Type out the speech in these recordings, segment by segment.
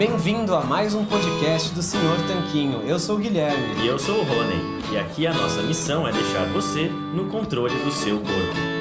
Bem-vindo a mais um podcast do Senhor Tanquinho. Eu sou o Guilherme. E eu sou o Rony. E aqui a nossa missão é deixar você no controle do seu corpo.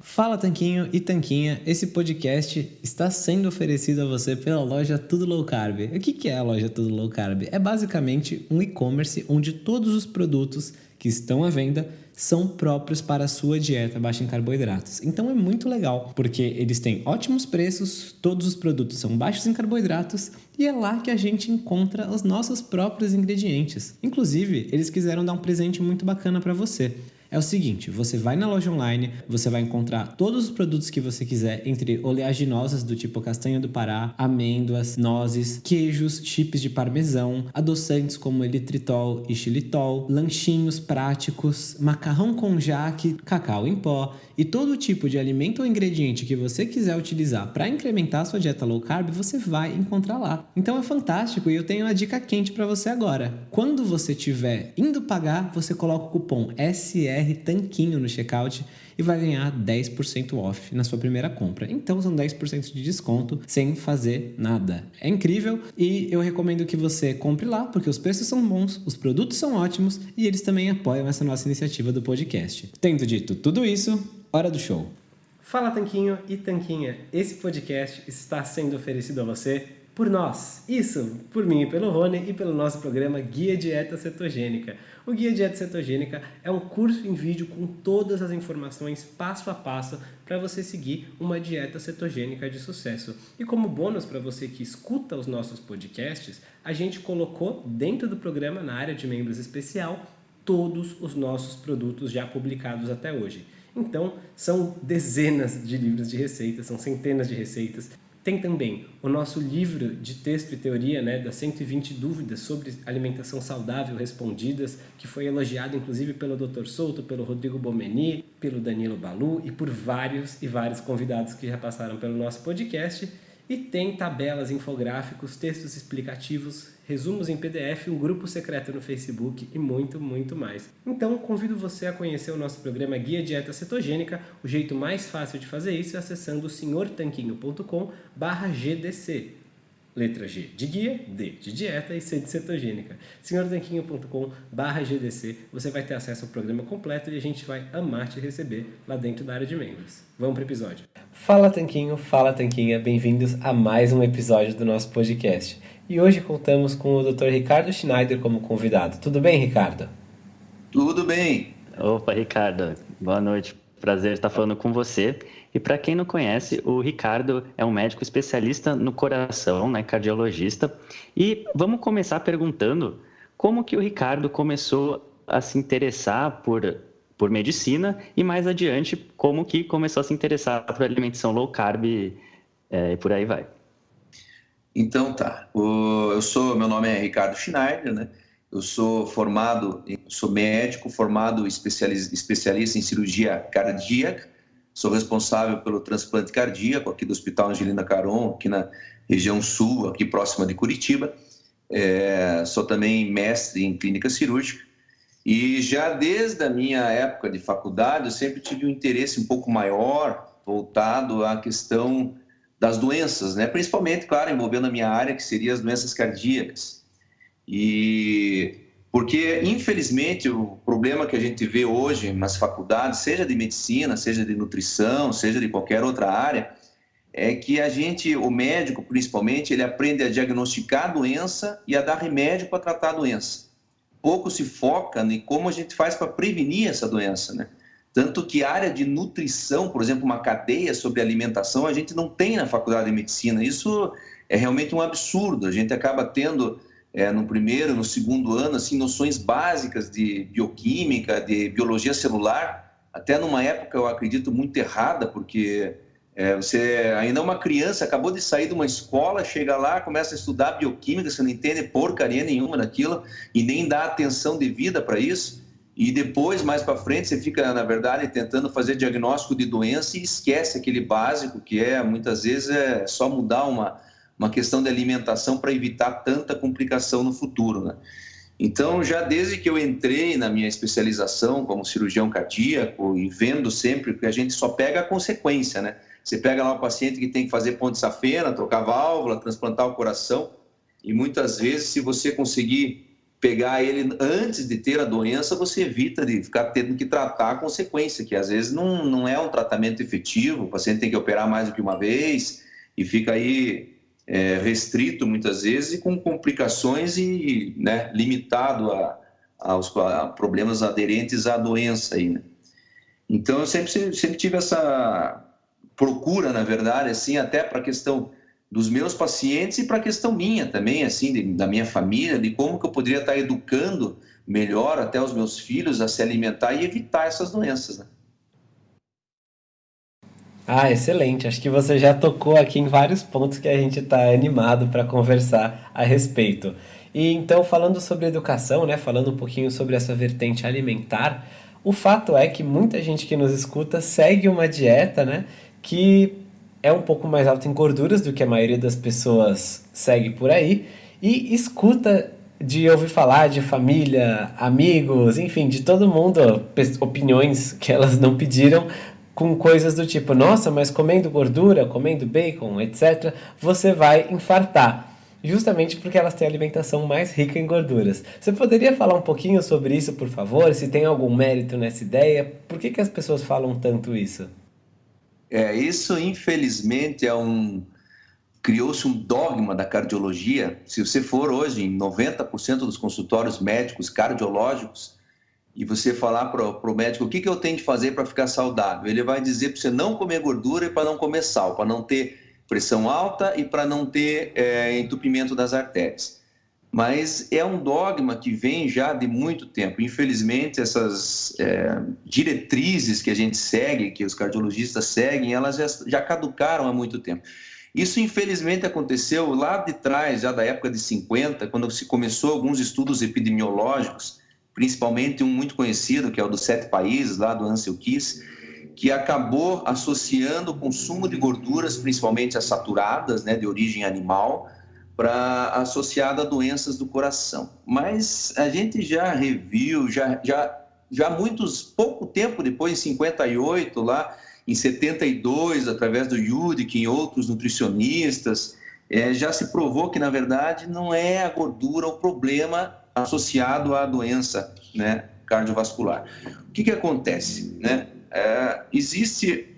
Fala Tanquinho e Tanquinha, esse podcast está sendo oferecido a você pela loja Tudo Low Carb. O que é a loja Tudo Low Carb? É basicamente um e-commerce onde todos os produtos que estão à venda são próprios para a sua dieta baixa em carboidratos. Então é muito legal, porque eles têm ótimos preços, todos os produtos são baixos em carboidratos e é lá que a gente encontra os nossos próprios ingredientes. Inclusive, eles quiseram dar um presente muito bacana para você é o seguinte: você vai na loja online, você vai encontrar todos os produtos que você quiser, entre oleaginosas do tipo castanha do Pará, amêndoas, nozes, queijos, chips de parmesão, adoçantes como elitritol e xilitol, lanchinhos práticos, macarrão com jaque, cacau em pó e todo tipo de alimento ou ingrediente que você quiser utilizar para incrementar a sua dieta low carb, você vai encontrar lá. Então é fantástico e eu tenho uma dica quente para você agora. Quando você estiver indo pagar, você coloca o cupom SR BR Tanquinho no checkout e vai ganhar 10% off na sua primeira compra. Então são 10% de desconto sem fazer nada. É incrível e eu recomendo que você compre lá porque os preços são bons, os produtos são ótimos e eles também apoiam essa nossa iniciativa do podcast. Tendo dito tudo isso, hora do show. Fala Tanquinho e Tanquinha, esse podcast está sendo oferecido a você por nós. Isso, por mim e pelo Rony e pelo nosso programa Guia Dieta Cetogênica. O Guia Dieta Cetogênica é um curso em vídeo com todas as informações passo a passo para você seguir uma dieta cetogênica de sucesso. E como bônus para você que escuta os nossos podcasts, a gente colocou dentro do programa, na área de membros especial, todos os nossos produtos já publicados até hoje. Então, são dezenas de livros de receitas, são centenas de receitas tem também o nosso livro de texto e teoria, né, das 120 dúvidas sobre alimentação saudável respondidas, que foi elogiado inclusive pelo Dr. Souto, pelo Rodrigo Bomeni, pelo Danilo Balu e por vários e vários convidados que já passaram pelo nosso podcast. E tem tabelas, infográficos, textos explicativos, resumos em PDF, um grupo secreto no Facebook e muito, muito mais. Então, convido você a conhecer o nosso programa Guia Dieta Cetogênica. O jeito mais fácil de fazer isso é acessando senhortanquinho.com GDC. Letra G de guia, D de dieta e C de cetogênica. senhortanquinho.com GDC. Você vai ter acesso ao programa completo e a gente vai amar te receber lá dentro da área de membros. Vamos para o episódio. Fala Tanquinho, fala Tanquinha, bem-vindos a mais um episódio do nosso podcast e hoje contamos com o Dr. Ricardo Schneider como convidado. Tudo bem, Ricardo? Tudo bem. Opa, Ricardo. Boa noite. Prazer estar falando com você. E para quem não conhece, o Ricardo é um médico especialista no coração, né, cardiologista. E vamos começar perguntando como que o Ricardo começou a se interessar por por medicina e mais adiante como que começou a se interessar por alimentação low carb é, e por aí vai. Então tá, o, eu sou, meu nome é Ricardo Schneider, né? Eu sou formado, sou médico, formado especialista, especialista em cirurgia cardíaca, sou responsável pelo transplante cardíaco aqui do Hospital Angelina Caron, aqui na região sul, aqui próxima de Curitiba. É, sou também mestre em clínica cirúrgica e já desde a minha época de faculdade eu sempre tive um interesse um pouco maior voltado à questão das doenças, né? principalmente, claro, envolvendo a minha área, que seria as doenças cardíacas. E porque, infelizmente, o problema que a gente vê hoje nas faculdades, seja de medicina, seja de nutrição, seja de qualquer outra área, é que a gente, o médico principalmente, ele aprende a diagnosticar a doença e a dar remédio para tratar a doença. Pouco se foca em como a gente faz para prevenir essa doença, né? Tanto que a área de nutrição, por exemplo, uma cadeia sobre alimentação, a gente não tem na faculdade de medicina. Isso é realmente um absurdo. A gente acaba tendo é, no primeiro, no segundo ano, assim, noções básicas de bioquímica, de biologia celular, até numa época, eu acredito, muito errada, porque é, você ainda é uma criança, acabou de sair de uma escola, chega lá, começa a estudar bioquímica, você não entende porcaria nenhuma daquilo e nem dá atenção devida para isso. E depois, mais para frente, você fica, na verdade, tentando fazer diagnóstico de doença e esquece aquele básico que é, muitas vezes, é só mudar uma, uma questão de alimentação para evitar tanta complicação no futuro, né? Então, já desde que eu entrei na minha especialização como cirurgião cardíaco e vendo sempre que a gente só pega a consequência, né? Você pega lá o paciente que tem que fazer ponte safena, trocar válvula, transplantar o coração, e muitas vezes, se você conseguir pegar ele antes de ter a doença, você evita de ficar tendo que tratar a consequência, que às vezes não, não é um tratamento efetivo, o paciente tem que operar mais do que uma vez e fica aí é, restrito muitas vezes e com complicações e né, limitado a, aos a problemas aderentes à doença. Aí, né? Então, eu sempre, sempre tive essa procura, na verdade, assim, até para a questão dos meus pacientes e para a questão minha também, assim, de, da minha família, de como que eu poderia estar educando melhor até os meus filhos a se alimentar e evitar essas doenças, né? Ah, excelente. Acho que você já tocou aqui em vários pontos que a gente está animado para conversar a respeito. E então, falando sobre educação, né, falando um pouquinho sobre essa vertente alimentar, o fato é que muita gente que nos escuta segue uma dieta, né, que é um pouco mais alta em gorduras do que a maioria das pessoas segue por aí e escuta de ouvir falar de família, amigos, enfim, de todo mundo, opiniões que elas não pediram com coisas do tipo, nossa, mas comendo gordura, comendo bacon, etc, você vai infartar. Justamente porque elas têm alimentação mais rica em gorduras. Você poderia falar um pouquinho sobre isso, por favor? Se tem algum mérito nessa ideia? Por que, que as pessoas falam tanto isso? É, isso infelizmente é um criou-se um dogma da cardiologia. Se você for hoje em 90% dos consultórios médicos cardiológicos e você falar para o médico o que, que eu tenho de fazer para ficar saudável, ele vai dizer para você não comer gordura e para não comer sal, para não ter pressão alta e para não ter é, entupimento das artérias mas é um dogma que vem já de muito tempo. Infelizmente, essas é, diretrizes que a gente segue, que os cardiologistas seguem, elas já, já caducaram há muito tempo. Isso, infelizmente, aconteceu lá de trás, já da época de 50, quando se começou alguns estudos epidemiológicos, principalmente um muito conhecido, que é o dos sete países, lá do Ansel Keys, que acabou associando o consumo de gorduras, principalmente as saturadas, né, de origem animal, para associada a doenças do coração. Mas a gente já reviu, já, já, já muitos, pouco tempo depois, em 58, lá em 72, através do Yudik e outros nutricionistas, é, já se provou que, na verdade, não é a gordura o problema associado à doença né, cardiovascular. O que, que acontece? Né? É, existe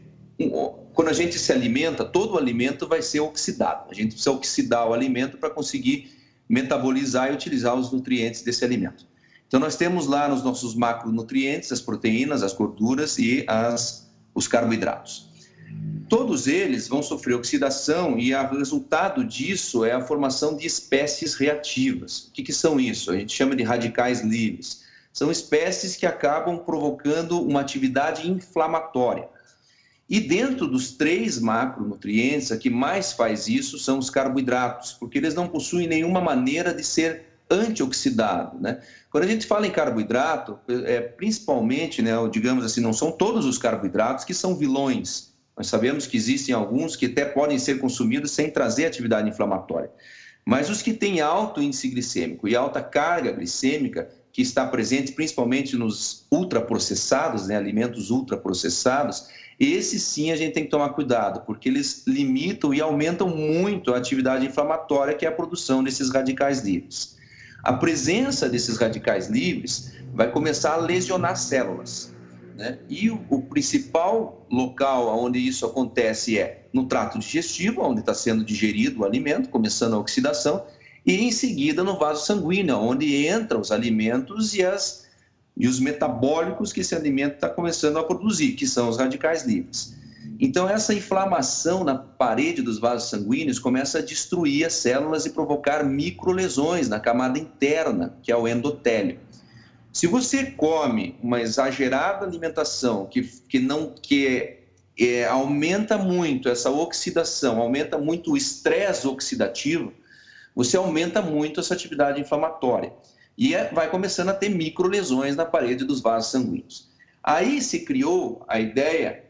quando a gente se alimenta, todo o alimento vai ser oxidado. A gente precisa oxidar o alimento para conseguir metabolizar e utilizar os nutrientes desse alimento. Então, nós temos lá nos nossos macronutrientes as proteínas, as gorduras e as, os carboidratos. Todos eles vão sofrer oxidação e o resultado disso é a formação de espécies reativas. O que, que são isso? A gente chama de radicais livres. São espécies que acabam provocando uma atividade inflamatória. E dentro dos três macronutrientes, a que mais faz isso são os carboidratos, porque eles não possuem nenhuma maneira de ser antioxidado, né? Quando a gente fala em carboidrato, é, principalmente, né, digamos assim, não são todos os carboidratos que são vilões. Nós sabemos que existem alguns que até podem ser consumidos sem trazer atividade inflamatória. Mas os que têm alto índice glicêmico e alta carga glicêmica, que está presente principalmente nos ultraprocessados, né, alimentos ultraprocessados, esses sim a gente tem que tomar cuidado, porque eles limitam e aumentam muito a atividade inflamatória, que é a produção desses radicais livres. A presença desses radicais livres vai começar a lesionar células. Né? E o, o principal local onde isso acontece é no trato digestivo, onde está sendo digerido o alimento, começando a oxidação, e em seguida no vaso sanguíneo, onde entram os alimentos e as e os metabólicos que esse alimento está começando a produzir, que são os radicais livres. Então, essa inflamação na parede dos vasos sanguíneos começa a destruir as células e provocar microlesões na camada interna, que é o endotélio. Se você come uma exagerada alimentação que, que não que é, é, aumenta muito essa oxidação, aumenta muito o estresse oxidativo, você aumenta muito essa atividade inflamatória e é, vai começando a ter microlesões na parede dos vasos sanguíneos. Aí se criou a ideia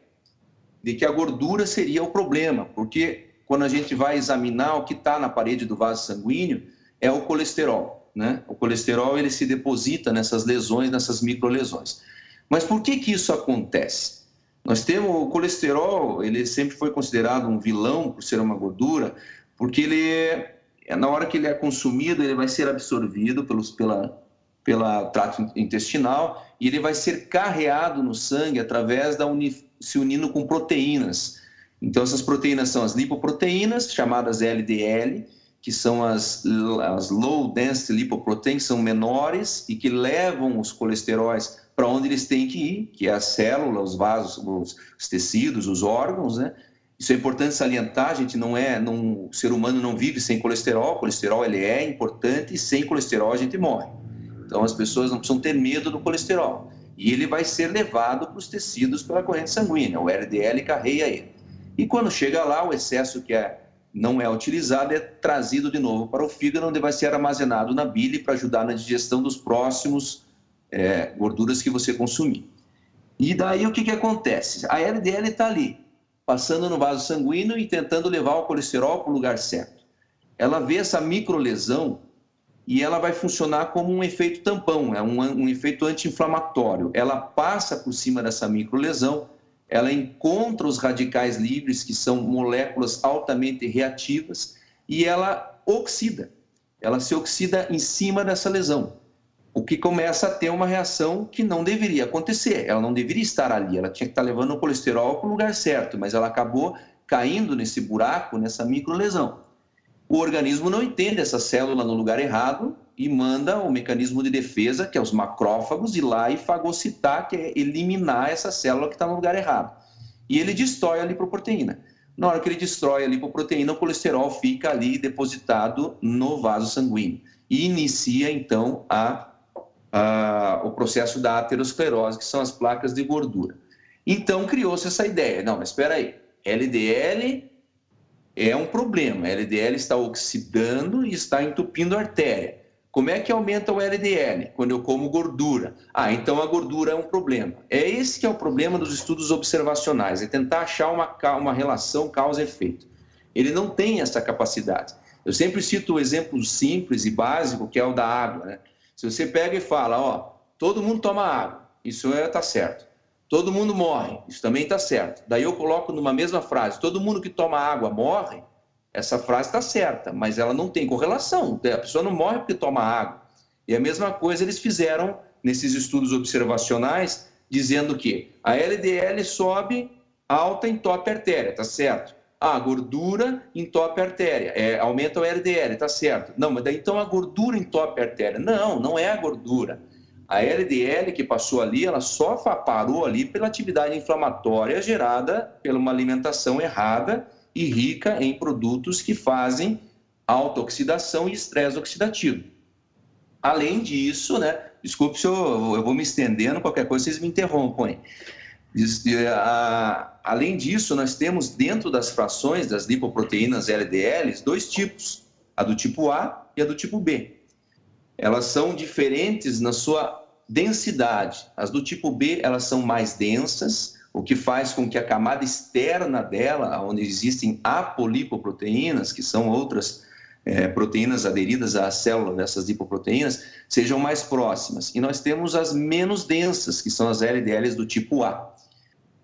de que a gordura seria o problema, porque quando a gente vai examinar o que está na parede do vaso sanguíneo, é o colesterol. Né? O colesterol ele se deposita nessas lesões, nessas microlesões. Mas por que, que isso acontece? Nós temos o colesterol, ele sempre foi considerado um vilão por ser uma gordura, porque ele é, na hora que ele é consumido, ele vai ser absorvido pelos, pela, pela trato intestinal e ele vai ser carreado no sangue através da uni, se unindo com proteínas. Então essas proteínas são as lipoproteínas, chamadas LDL, que são as, as low density lipoproteins, são menores e que levam os colesteróis para onde eles têm que ir, que é a célula, os vasos, os, os tecidos, os órgãos, né? Isso é importante salientar, a gente não é, não, o ser humano não vive sem colesterol, o colesterol ele é importante e sem colesterol a gente morre. Então as pessoas não precisam ter medo do colesterol. E ele vai ser levado para os tecidos pela corrente sanguínea, o LDL carrega ele. E quando chega lá, o excesso que é, não é utilizado é trazido de novo para o fígado, onde vai ser armazenado na bile para ajudar na digestão dos próximos é, gorduras que você consumir. E daí o que, que acontece? A LDL está ali, passando no vaso sanguíneo e tentando levar o colesterol para o lugar certo. Ela vê essa microlesão e ela vai funcionar como um efeito tampão, é um, um efeito anti-inflamatório. Ela passa por cima dessa microlesão, ela encontra os radicais livres, que são moléculas altamente reativas, e ela oxida. Ela se oxida em cima dessa lesão o que começa a ter uma reação que não deveria acontecer. Ela não deveria estar ali, ela tinha que estar levando o colesterol para o lugar certo, mas ela acabou caindo nesse buraco, nessa microlesão. O organismo não entende essa célula no lugar errado e manda o mecanismo de defesa, que é os macrófagos, ir lá e fagocitar, que é eliminar essa célula que está no lugar errado. E ele destrói a lipoproteína. Na hora que ele destrói a lipoproteína, o colesterol fica ali depositado no vaso sanguíneo e inicia então a o processo da aterosclerose, que são as placas de gordura. Então criou-se essa ideia. Não, mas espera aí, LDL é um problema. LDL está oxidando e está entupindo a artéria. Como é que aumenta o LDL? Quando eu como gordura. Ah, então a gordura é um problema. É esse que é o problema dos estudos observacionais, é tentar achar uma, uma relação causa-efeito. Ele não tem essa capacidade. Eu sempre cito o exemplo simples e básico, que é o da água. Né? Se você pega e fala, ó, todo mundo toma água, isso é tá certo. Todo mundo morre, isso também está certo. Daí eu coloco numa mesma frase, todo mundo que toma água morre, essa frase está certa, mas ela não tem correlação. A pessoa não morre porque toma água. E a mesma coisa eles fizeram nesses estudos observacionais, dizendo que a LDL sobe alta em top artéria, tá certo? Ah, gordura entope a artéria, é, aumenta o LDL, tá certo. Não, mas daí então a gordura entope a artéria. Não, não é a gordura. A LDL que passou ali, ela só parou ali pela atividade inflamatória gerada pela uma alimentação errada e rica em produtos que fazem autooxidação e estresse oxidativo. Além disso, né? Desculpe se eu, eu vou me estendendo, qualquer coisa vocês me interrompam. Além disso, nós temos dentro das frações das lipoproteínas LDLs dois tipos, a do tipo A e a do tipo B. Elas são diferentes na sua densidade. As do tipo B, elas são mais densas, o que faz com que a camada externa dela, onde existem apolipoproteínas, que são outras é, proteínas aderidas à célula dessas lipoproteínas, sejam mais próximas. E nós temos as menos densas, que são as LDLs do tipo A.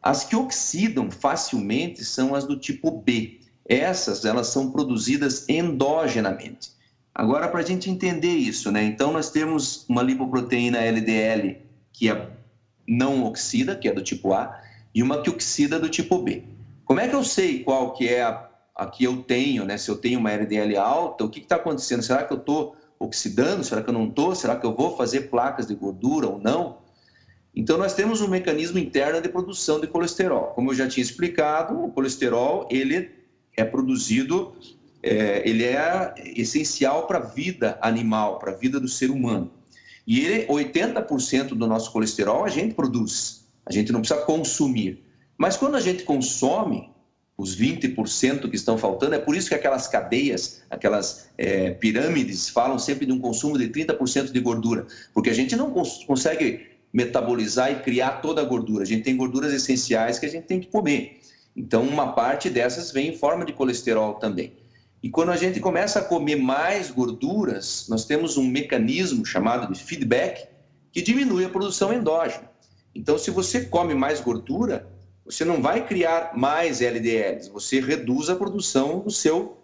As que oxidam facilmente são as do tipo B. Essas, elas são produzidas endogenamente. Agora, para a gente entender isso, né? Então, nós temos uma lipoproteína LDL que é não oxida, que é do tipo A, e uma que oxida do tipo B. Como é que eu sei qual que é a, a que eu tenho, né? Se eu tenho uma LDL alta, o que está acontecendo? Será que eu estou oxidando? Será que eu não estou? Será que eu vou fazer placas de gordura ou não? Então, nós temos um mecanismo interno de produção de colesterol. Como eu já tinha explicado, o colesterol ele é produzido, é, ele é essencial para a vida animal, para a vida do ser humano. E ele, 80% do nosso colesterol a gente produz, a gente não precisa consumir. Mas quando a gente consome, os 20% que estão faltando, é por isso que aquelas cadeias, aquelas é, pirâmides falam sempre de um consumo de 30% de gordura, porque a gente não cons consegue metabolizar e criar toda a gordura. A gente tem gorduras essenciais que a gente tem que comer. Então, uma parte dessas vem em forma de colesterol também. E quando a gente começa a comer mais gorduras, nós temos um mecanismo chamado de feedback que diminui a produção endógena. Então, se você come mais gordura, você não vai criar mais LDLs, você reduz a produção do seu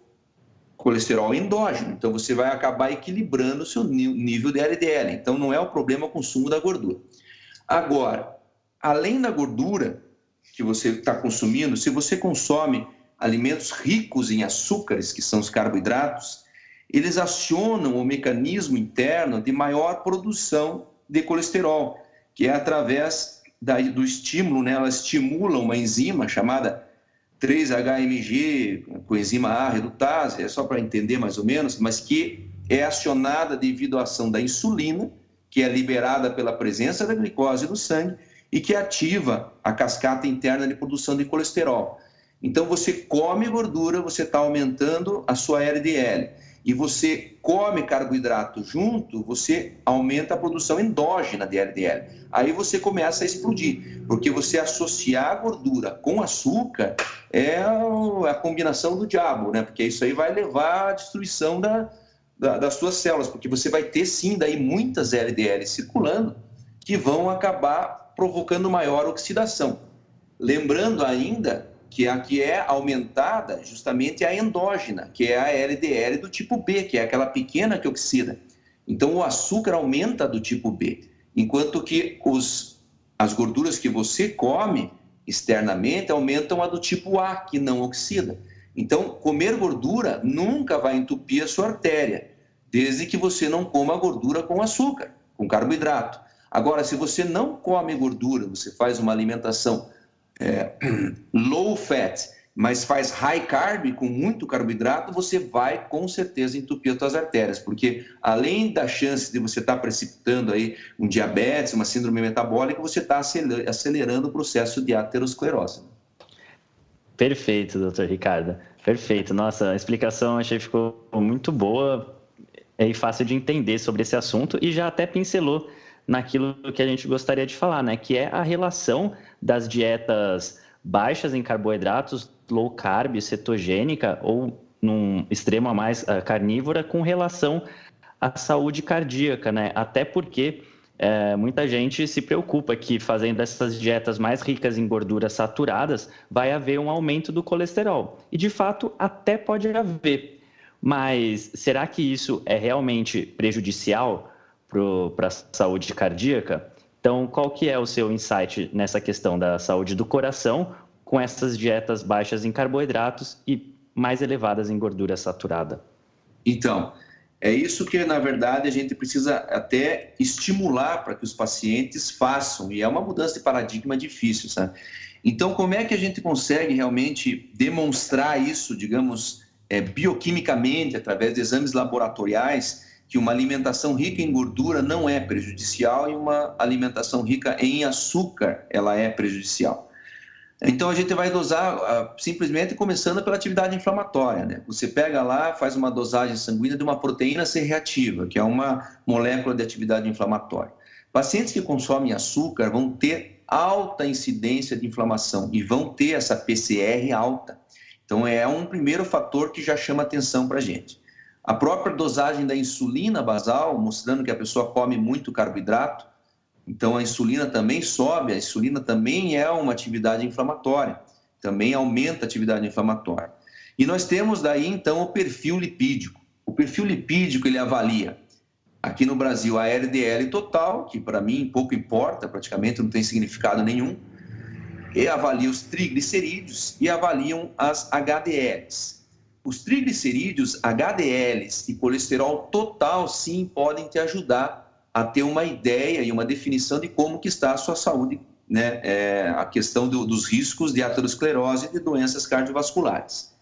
colesterol endógeno. Então, você vai acabar equilibrando o seu nível de LDL. Então, não é o problema o consumo da gordura. Agora, além da gordura que você está consumindo, se você consome alimentos ricos em açúcares, que são os carboidratos, eles acionam o mecanismo interno de maior produção de colesterol, que é através da, do estímulo, né? ela estimula uma enzima chamada 3-HMG, coenzima A redutase, é só para entender mais ou menos, mas que é acionada devido à ação da insulina, que é liberada pela presença da glicose no sangue e que ativa a cascata interna de produção de colesterol. Então, você come gordura, você está aumentando a sua LDL. E você come carboidrato junto, você aumenta a produção endógena de LDL. Aí você começa a explodir, porque você associar gordura com açúcar é a combinação do diabo, né? Porque isso aí vai levar à destruição da, da, das suas células, porque você vai ter sim daí muitas LDL circulando que vão acabar provocando maior oxidação. Lembrando ainda que a que é aumentada justamente é a endógena, que é a LDL do tipo B, que é aquela pequena que oxida. Então o açúcar aumenta do tipo B, enquanto que os, as gorduras que você come externamente aumentam a do tipo A, que não oxida. Então, comer gordura nunca vai entupir a sua artéria, desde que você não coma gordura com açúcar, com carboidrato. Agora, se você não come gordura, você faz uma alimentação é, low fat, mas faz high carb, com muito carboidrato, você vai com certeza entupir as suas artérias, porque além da chance de você estar tá precipitando aí um diabetes, uma síndrome metabólica, você está acelerando o processo de aterosclerose. Perfeito, doutor Ricardo. Perfeito. Nossa, a explicação achei ficou muito boa e fácil de entender sobre esse assunto e já até pincelou naquilo que a gente gostaria de falar, né? Que é a relação das dietas baixas em carboidratos, low carb, cetogênica ou num extremo a mais uh, carnívora com relação à saúde cardíaca, né? Até porque é, muita gente se preocupa que fazendo essas dietas mais ricas em gorduras saturadas vai haver um aumento do colesterol. E de fato até pode haver. Mas será que isso é realmente prejudicial para a saúde cardíaca? Então, qual que é o seu insight nessa questão da saúde do coração com essas dietas baixas em carboidratos e mais elevadas em gordura saturada? Então, é isso que, na verdade, a gente precisa até estimular para que os pacientes façam, e é uma mudança de paradigma difícil, sabe? Então, como é que a gente consegue realmente demonstrar isso, digamos, é, bioquimicamente, através de exames laboratoriais, que uma alimentação rica em gordura não é prejudicial e uma alimentação rica em açúcar ela é prejudicial. Então a gente vai dosar uh, simplesmente começando pela atividade inflamatória. Né? Você pega lá, faz uma dosagem sanguínea de uma proteína C reativa, que é uma molécula de atividade inflamatória. Pacientes que consomem açúcar vão ter alta incidência de inflamação e vão ter essa PCR alta. Então é um primeiro fator que já chama atenção para a gente. A própria dosagem da insulina basal, mostrando que a pessoa come muito carboidrato, então a insulina também sobe, a insulina também é uma atividade inflamatória, também aumenta a atividade inflamatória. E nós temos daí então o perfil lipídico. O perfil lipídico ele avalia aqui no Brasil a LDL total, que para mim pouco importa, praticamente não tem significado nenhum, e avalia os triglicerídeos e avaliam as HDLs. Os triglicerídeos, HDLs e colesterol total, sim, podem te ajudar a ter uma ideia e uma definição de como que está a sua saúde, né? É, a questão do, dos riscos de aterosclerose e de doenças cardiovasculares.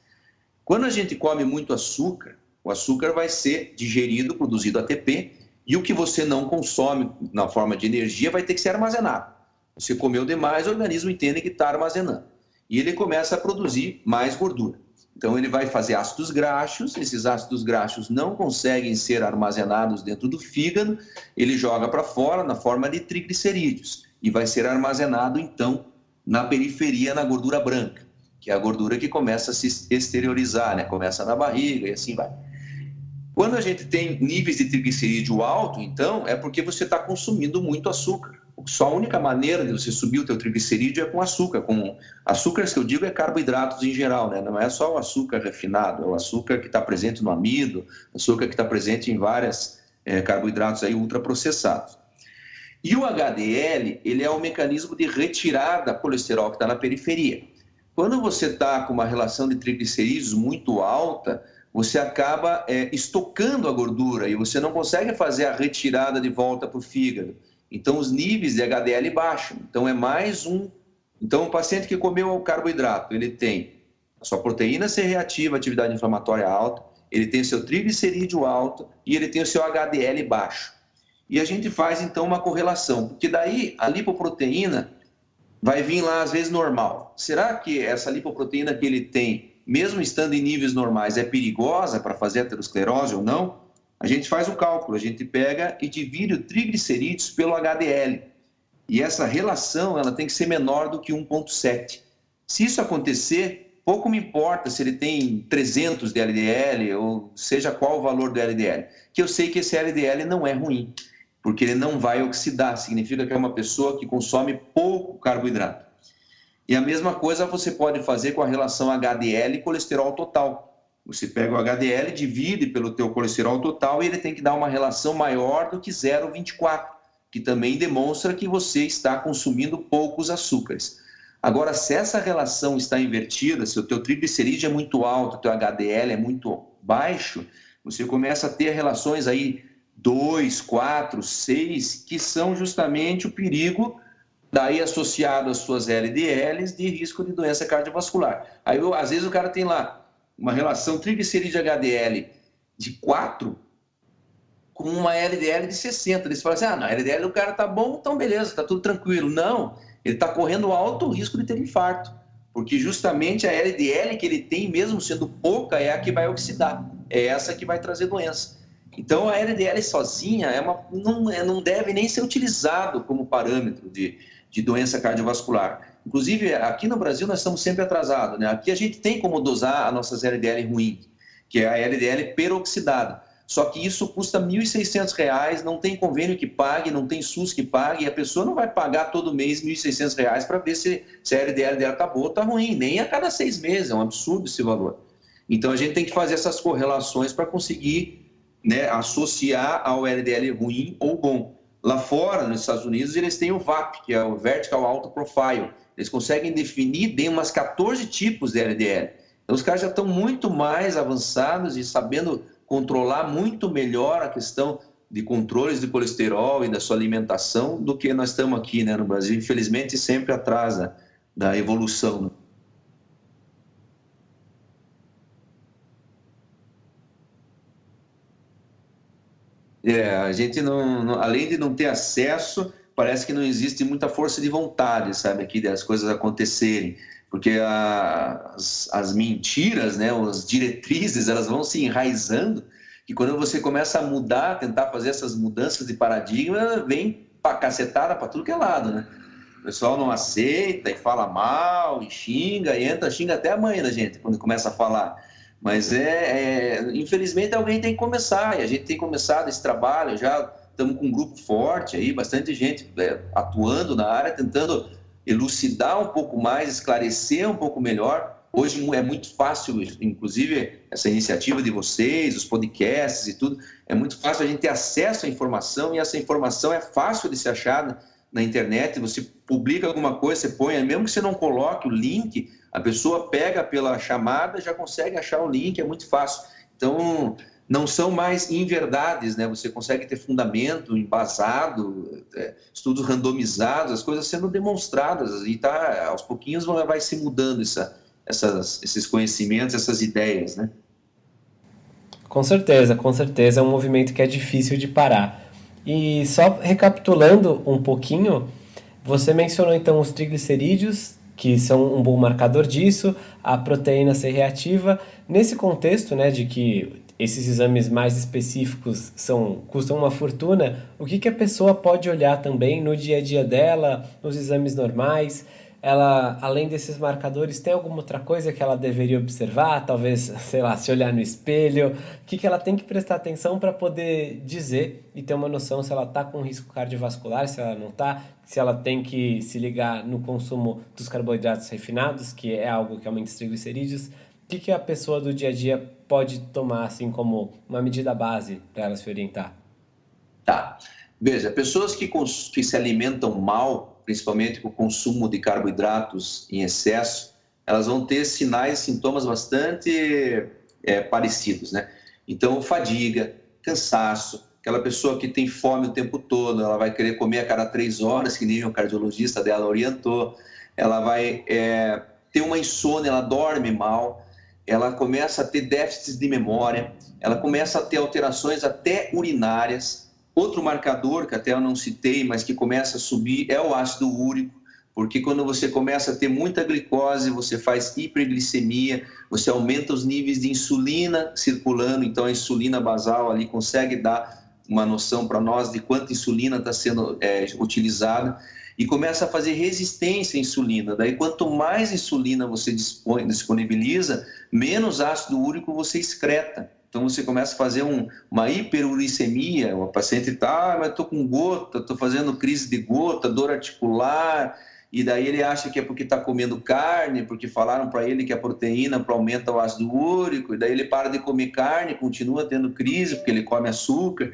Quando a gente come muito açúcar, o açúcar vai ser digerido, produzido ATP, e o que você não consome na forma de energia vai ter que ser armazenado. Você comeu demais, o organismo entende que está armazenando. E ele começa a produzir mais gordura. Então, ele vai fazer ácidos graxos, esses ácidos graxos não conseguem ser armazenados dentro do fígado, ele joga para fora na forma de triglicerídeos e vai ser armazenado, então, na periferia, na gordura branca, que é a gordura que começa a se exteriorizar, né? começa na barriga e assim vai. Quando a gente tem níveis de triglicerídeo alto, então, é porque você está consumindo muito açúcar. Só a única maneira de você subir o teu triglicerídeo é com açúcar. Com açúcares que eu digo é carboidratos em geral, né? Não é só o açúcar refinado, é o açúcar que está presente no amido, açúcar que está presente em vários é, carboidratos aí ultraprocessados. E o HDL, ele é o mecanismo de retirada da colesterol que está na periferia. Quando você está com uma relação de triglicerídeos muito alta, você acaba é, estocando a gordura e você não consegue fazer a retirada de volta para o fígado. Então, os níveis de HDL baixam. Então, é mais um. Então, o paciente que comeu o carboidrato, ele tem a sua proteína C reativa, atividade inflamatória alta, ele tem o seu triglicerídeo alto e ele tem o seu HDL baixo. E a gente faz, então, uma correlação, porque daí a lipoproteína vai vir lá, às vezes, normal. Será que essa lipoproteína que ele tem, mesmo estando em níveis normais, é perigosa para fazer aterosclerose ou não? A gente faz o cálculo, a gente pega e divide o triglicerídeos pelo HDL. E essa relação ela tem que ser menor do que 1,7. Se isso acontecer, pouco me importa se ele tem 300 de LDL ou seja qual o valor do LDL, que eu sei que esse LDL não é ruim, porque ele não vai oxidar, significa que é uma pessoa que consome pouco carboidrato. E a mesma coisa você pode fazer com a relação HDL e colesterol total. Você pega o HDL, divide pelo teu colesterol total e ele tem que dar uma relação maior do que 0,24, que também demonstra que você está consumindo poucos açúcares. Agora, se essa relação está invertida, se o teu triglicerídeo é muito alto, o teu HDL é muito baixo, você começa a ter relações aí 2, 4, 6, que são justamente o perigo daí associado às suas LDLs de risco de doença cardiovascular. Aí, às vezes, o cara tem lá uma relação triglicerídeo HDL de 4 com uma LDL de 60. Eles falam assim: ah, não, a LDL do cara tá bom, então beleza, tá tudo tranquilo. Não, ele está correndo alto risco de ter infarto, porque justamente a LDL que ele tem, mesmo sendo pouca, é a que vai oxidar, é essa que vai trazer doença. Então a LDL sozinha é uma, não, é, não deve nem ser utilizado como parâmetro de, de doença cardiovascular. Inclusive, aqui no Brasil nós estamos sempre atrasados, né? Aqui a gente tem como dosar as nossas LDL ruins, que é a LDL peroxidada. Só que isso custa R$ 1.600, não tem convênio que pague, não tem SUS que pague, e a pessoa não vai pagar todo mês R$ 1.600 para ver se, se a LDL dela está boa ou está ruim, nem a cada seis meses, é um absurdo esse valor. Então a gente tem que fazer essas correlações para conseguir né, associar ao LDL ruim ou bom. Lá fora, nos Estados Unidos, eles têm o VAP, que é o Vertical Auto Profile, eles conseguem definir bem umas 14 tipos de LDL. Então, os caras já estão muito mais avançados e sabendo controlar muito melhor a questão de controles de colesterol e da sua alimentação do que nós estamos aqui né, no Brasil. Infelizmente, sempre atrás da, da evolução. É, a gente não, não, além de não ter acesso, parece que não existe muita força de vontade, sabe, aqui das coisas acontecerem, porque a, as, as mentiras, né, as diretrizes, elas vão se enraizando, que quando você começa a mudar, tentar fazer essas mudanças de paradigma, vem pra cacetada para tudo que é lado, né? O pessoal não aceita e fala mal, e xinga, e entra, xinga até a mãe da gente quando começa a falar. Mas é, é, infelizmente alguém tem que começar, e a gente tem começado esse trabalho já estamos com um grupo forte aí, bastante gente é, atuando na área, tentando elucidar um pouco mais, esclarecer um pouco melhor. Hoje é muito fácil, inclusive essa iniciativa de vocês, os podcasts e tudo, é muito fácil a gente ter acesso à informação e essa informação é fácil de ser achada na internet. Você publica alguma coisa, você põe, mesmo que você não coloque o link, a pessoa pega pela chamada, já consegue achar o link, é muito fácil. Então, não são mais inverdades, né? Você consegue ter fundamento, embasado, é, estudos randomizados, as coisas sendo demonstradas e tá aos pouquinhos vai se mudando essa, essas, esses conhecimentos, essas ideias, né? Com certeza, com certeza é um movimento que é difícil de parar. E só recapitulando um pouquinho, você mencionou então os triglicerídeos, que são um bom marcador disso, a proteína C reativa. Nesse contexto, né, de que esses exames mais específicos são custam uma fortuna, o que, que a pessoa pode olhar também no dia a dia dela, nos exames normais, ela, além desses marcadores, tem alguma outra coisa que ela deveria observar? Talvez, sei lá, se olhar no espelho. O que, que ela tem que prestar atenção para poder dizer e ter uma noção se ela está com risco cardiovascular, se ela não está, se ela tem que se ligar no consumo dos carboidratos refinados, que é algo que aumenta os triglicerídeos. O que, que a pessoa do dia a dia pode tomar assim como uma medida base para ela se orientar? Tá. Veja, pessoas que, que se alimentam mal, principalmente com o consumo de carboidratos em excesso, elas vão ter sinais, sintomas bastante é, parecidos, né? Então, fadiga, cansaço, aquela pessoa que tem fome o tempo todo, ela vai querer comer a cada três horas, que nem o cardiologista dela orientou, ela vai é, ter uma insônia, ela dorme mal, ela começa a ter déficits de memória, ela começa a ter alterações até urinárias, Outro marcador que até eu não citei, mas que começa a subir é o ácido úrico, porque quando você começa a ter muita glicose, você faz hiperglicemia, você aumenta os níveis de insulina circulando, então a insulina basal ali consegue dar uma noção para nós de quanta insulina está sendo é, utilizada e começa a fazer resistência à insulina. Daí, quanto mais insulina você dispõe, disponibiliza, menos ácido úrico você excreta. Então você começa a fazer um, uma hiperuricemia, o paciente está, ah, mas estou com gota, estou fazendo crise de gota, dor articular, e daí ele acha que é porque está comendo carne, porque falaram para ele que a proteína aumenta o ácido úrico, e daí ele para de comer carne, continua tendo crise porque ele come açúcar.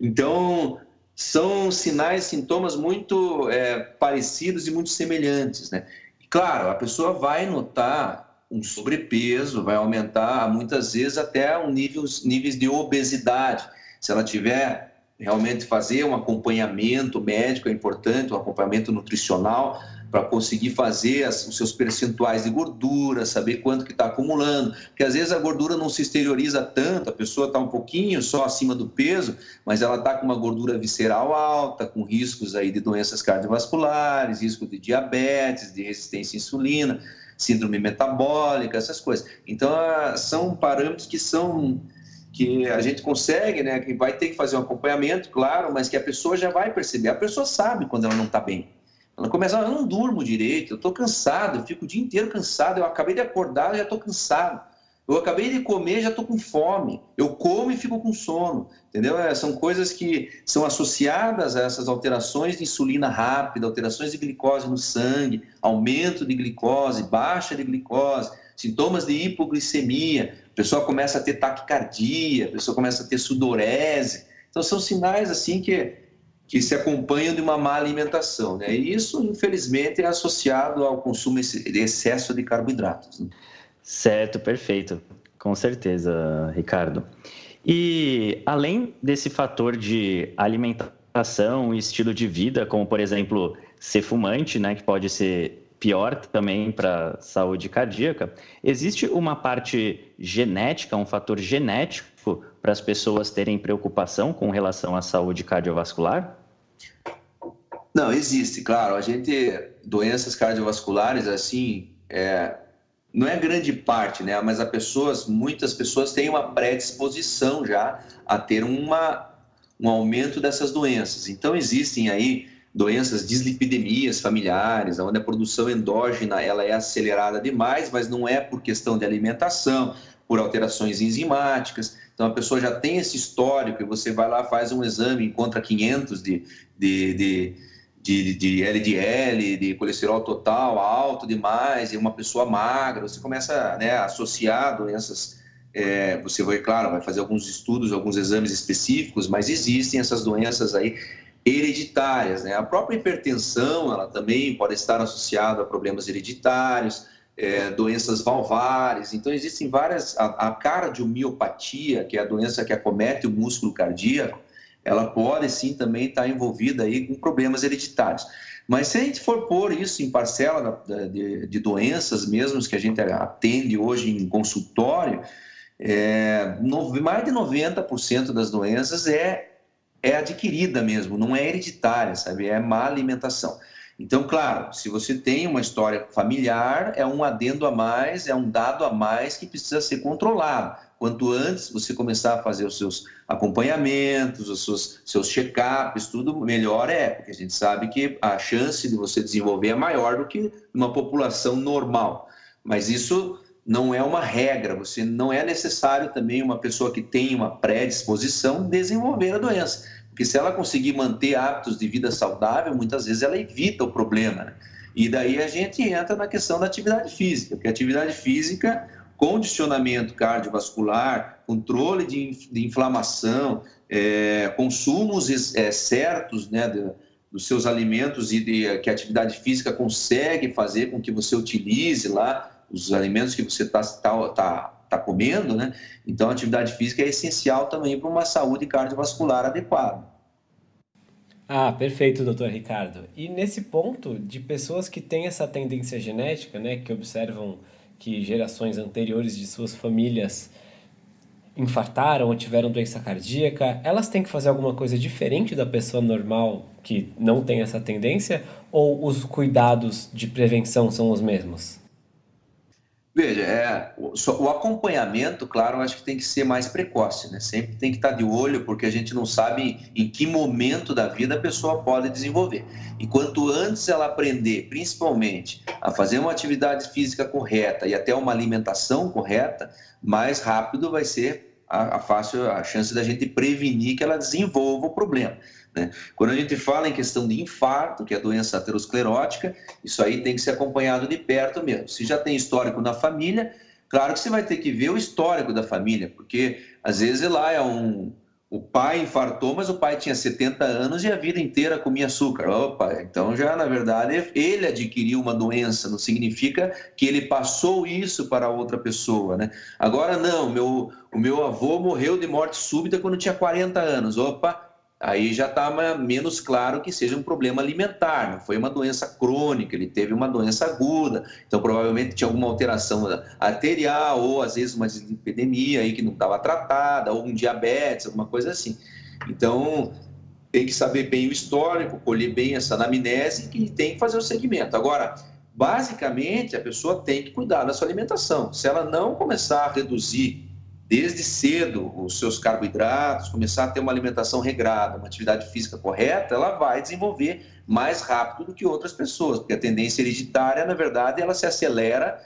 Então, são sinais, sintomas muito é, parecidos e muito semelhantes, né? Claro, a pessoa vai notar um sobrepeso, vai aumentar muitas vezes até um nível, níveis de obesidade. Se ela tiver realmente fazer um acompanhamento médico é importante, um acompanhamento nutricional para conseguir fazer as, os seus percentuais de gordura, saber quanto que está acumulando, porque às vezes a gordura não se exterioriza tanto, a pessoa está um pouquinho só acima do peso, mas ela está com uma gordura visceral alta, com riscos aí de doenças cardiovasculares, risco de diabetes, de resistência à insulina síndrome metabólica, essas coisas. Então, ah, são parâmetros que são que a gente consegue, né, que vai ter que fazer um acompanhamento, claro, mas que a pessoa já vai perceber. A pessoa sabe quando ela não está bem. Ela começa, ah, eu não durmo direito, eu estou cansado, eu fico o dia inteiro cansado, eu acabei de acordar, e já estou cansado. Eu acabei de comer, já estou com fome. Eu como e fico com sono. Entendeu? É, são coisas que são associadas a essas alterações de insulina rápida, alterações de glicose no sangue, aumento de glicose, baixa de glicose, sintomas de hipoglicemia. A pessoa começa a ter taquicardia, a pessoa começa a ter sudorese. Então, são sinais assim que, que se acompanham de uma má alimentação. Né? E isso, infelizmente, é associado ao consumo de excesso de carboidratos. Né? Certo, perfeito. Com certeza, Ricardo. E além desse fator de alimentação e estilo de vida, como por exemplo ser fumante, né, que pode ser pior também para a saúde cardíaca, existe uma parte genética, um fator genético para as pessoas terem preocupação com relação à saúde cardiovascular? Não, existe, claro. A gente, doenças cardiovasculares, assim, é, não é grande parte, né? Mas as pessoas, muitas pessoas têm uma predisposição já a ter uma, um aumento dessas doenças. Então existem aí doenças, dislipidemias familiares, onde a produção endógena ela é acelerada demais, mas não é por questão de alimentação, por alterações enzimáticas. Então a pessoa já tem esse histórico e você vai lá faz um exame, encontra 500 de, de, de de, de LDL, de colesterol total alto demais, e uma pessoa magra, você começa né, a associar doenças. É, você vai, claro, vai fazer alguns estudos, alguns exames específicos, mas existem essas doenças aí hereditárias. Né? A própria hipertensão, ela também pode estar associada a problemas hereditários, é, doenças valvares. Então, existem várias. A, a cardiomiopatia, que é a doença que acomete o músculo cardíaco, ela pode sim também estar envolvida aí com problemas hereditários. Mas se a gente for pôr isso em parcela de, doenças mesmo que a gente atende hoje em consultório, é, mais de 90% das doenças é, é adquirida mesmo, não é hereditária, sabe? É má alimentação. Então, claro, se você tem uma história familiar, é um adendo a mais, é um dado a mais que precisa ser controlado. Quanto antes você começar a fazer os seus acompanhamentos, os seus, seus check-ups, tudo melhor é, porque a gente sabe que a chance de você desenvolver é maior do que uma população normal. Mas isso não é uma regra, você não é necessário também uma pessoa que tem uma predisposição desenvolver a doença. Porque se ela conseguir manter hábitos de vida saudável, muitas vezes ela evita o problema. Né? E daí a gente entra na questão da atividade física, porque atividade física, condicionamento cardiovascular, controle de, de inflamação, é, consumos é, certos né, de, dos seus alimentos e de, que a atividade física consegue fazer com que você utilize lá os alimentos que você está tá, tá, tá comendo, né? Então, a atividade física é essencial também para uma saúde cardiovascular adequada. Ah, perfeito, doutor Ricardo. E nesse ponto de pessoas que têm essa tendência genética, né, que observam que gerações anteriores de suas famílias infartaram ou tiveram doença cardíaca, elas têm que fazer alguma coisa diferente da pessoa normal que não tem essa tendência ou os cuidados de prevenção são os mesmos? Veja, é, o, o, acompanhamento, claro, acho que tem que ser mais precoce, né? Sempre tem que estar de olho, porque a gente não sabe em que momento da vida a pessoa pode desenvolver. E quanto antes ela aprender, principalmente, a fazer uma atividade física correta e até uma alimentação correta, mais rápido vai ser a, a fácil a chance da gente prevenir que ela desenvolva o problema. Né? Quando a gente fala em questão de infarto, que é a doença aterosclerótica, isso aí tem que ser acompanhado de perto mesmo. Se já tem histórico na família, claro que você vai ter que ver o histórico da família, porque às vezes lá é um. O pai infartou, mas o pai tinha 70 anos e a vida inteira comia açúcar. Opa, então já na verdade ele adquiriu uma doença, não significa que ele passou isso para outra pessoa, né? Agora não, meu, o meu avô morreu de morte súbita quando tinha 40 anos. Opa, aí já está menos claro que seja um problema alimentar, não foi uma doença crônica, ele teve uma doença aguda, então provavelmente tinha alguma alteração arterial ou às vezes uma epidemia aí que não estava tratada, ou um diabetes, alguma coisa assim. Então tem que saber bem o histórico, colher bem essa anamnese e tem que fazer o segmento. Agora, basicamente, a pessoa tem que cuidar da sua alimentação. Se ela não começar a reduzir desde cedo os seus carboidratos, começar a ter uma alimentação regrada, uma atividade física correta, ela vai desenvolver mais rápido do que outras pessoas, porque a tendência hereditária, na verdade, ela se acelera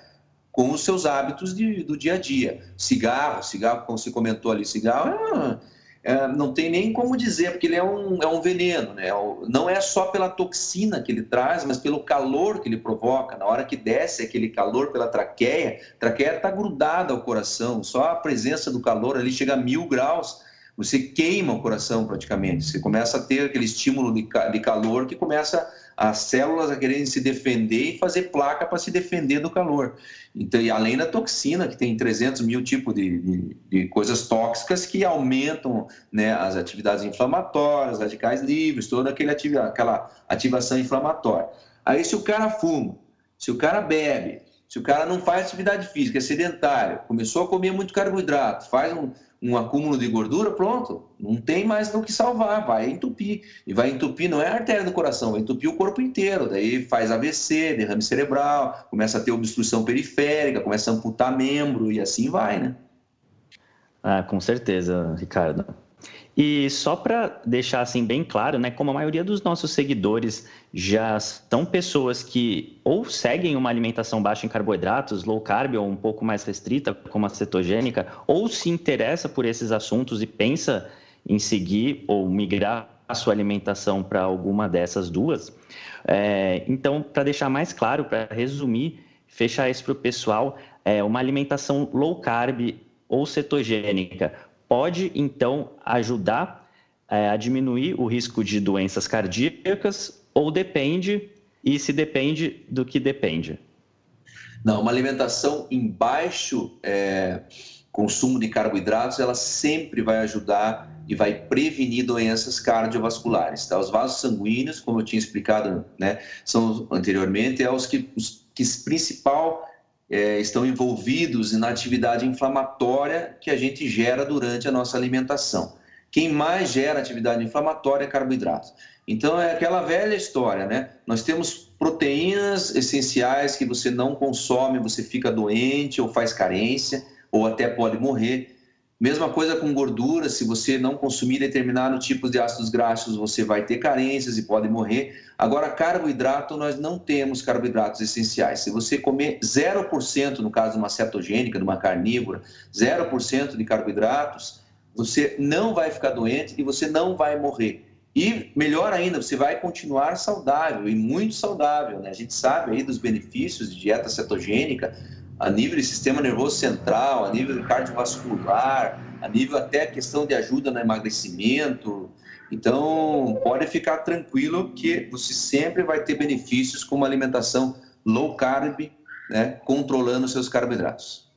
com os seus hábitos de, do dia a dia. Cigarro, cigarro, como você comentou ali, cigarro é é, não tem nem como dizer, porque ele é um, é um veneno, né? Não é só pela toxina que ele traz, mas pelo calor que ele provoca. Na hora que desce aquele calor pela traqueia, a traqueia está grudada ao coração, só a presença do calor ali chega a mil graus, você queima o coração praticamente. Você começa a ter aquele estímulo de, de calor que começa as células a quererem se defender e fazer placa para se defender do calor. Então, e além da toxina, que tem 300 mil tipos de, de, de coisas tóxicas que aumentam né, as atividades inflamatórias, radicais livres, toda aquele ativa, aquela ativação inflamatória. Aí, se o cara fuma, se o cara bebe, se o cara não faz atividade física, é sedentário, começou a comer muito carboidrato, faz um, um acúmulo de gordura, pronto, não tem mais do que salvar, vai entupir. E vai entupir, não é a artéria do coração, vai entupir o corpo inteiro. Daí faz AVC, derrame cerebral, começa a ter obstrução periférica, começa a amputar membro e assim vai, né? Ah, com certeza, Ricardo. E só para deixar assim bem claro, né, como a maioria dos nossos seguidores já são pessoas que ou seguem uma alimentação baixa em carboidratos, low carb ou um pouco mais restrita, como a cetogênica, ou se interessa por esses assuntos e pensa em seguir ou migrar a sua alimentação para alguma dessas duas. É, então, para deixar mais claro, para resumir, fechar isso para o pessoal, é, uma alimentação low carb ou cetogênica pode então ajudar é, a diminuir o risco de doenças cardíacas ou depende, e se depende do que depende? Não, uma alimentação em baixo é, consumo de carboidratos, ela sempre vai ajudar e vai prevenir doenças cardiovasculares. Tá? Os vasos sanguíneos, como eu tinha explicado né, são anteriormente, é os que, os que principal é, estão envolvidos na atividade inflamatória que a gente gera durante a nossa alimentação. Quem mais gera atividade inflamatória é carboidrato. Então é aquela velha história, né? Nós temos proteínas essenciais que você não consome, você fica doente ou faz carência ou até pode morrer. Mesma coisa com gordura, se você não consumir determinado tipo de ácidos graxos, você vai ter carências e pode morrer. Agora, carboidrato, nós não temos carboidratos essenciais. Se você comer 0%, no caso de uma cetogênica, de uma carnívora, 0% de carboidratos, você não vai ficar doente e você não vai morrer. E melhor ainda, você vai continuar saudável e muito saudável. Né? A gente sabe aí dos benefícios de dieta cetogênica a nível de sistema nervoso central, a nível cardiovascular, a nível até questão de ajuda no emagrecimento. Então, pode ficar tranquilo que você sempre vai ter benefícios com uma alimentação low carb, né, controlando seus carboidratos.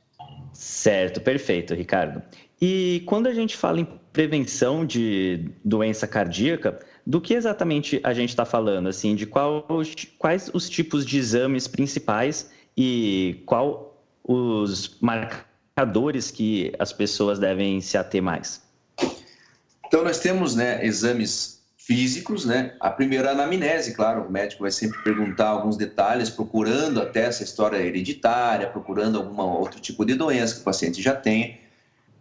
Certo, perfeito, Ricardo. E quando a gente fala em prevenção de doença cardíaca, do que exatamente a gente está falando? Assim, de qual, quais os tipos de exames principais e qual os marcadores que as pessoas devem se ater mais? Então, nós temos né, exames físicos, né? A primeira anamnese, claro, o médico vai sempre perguntar alguns detalhes, procurando até essa história hereditária, procurando algum outro tipo de doença que o paciente já tem.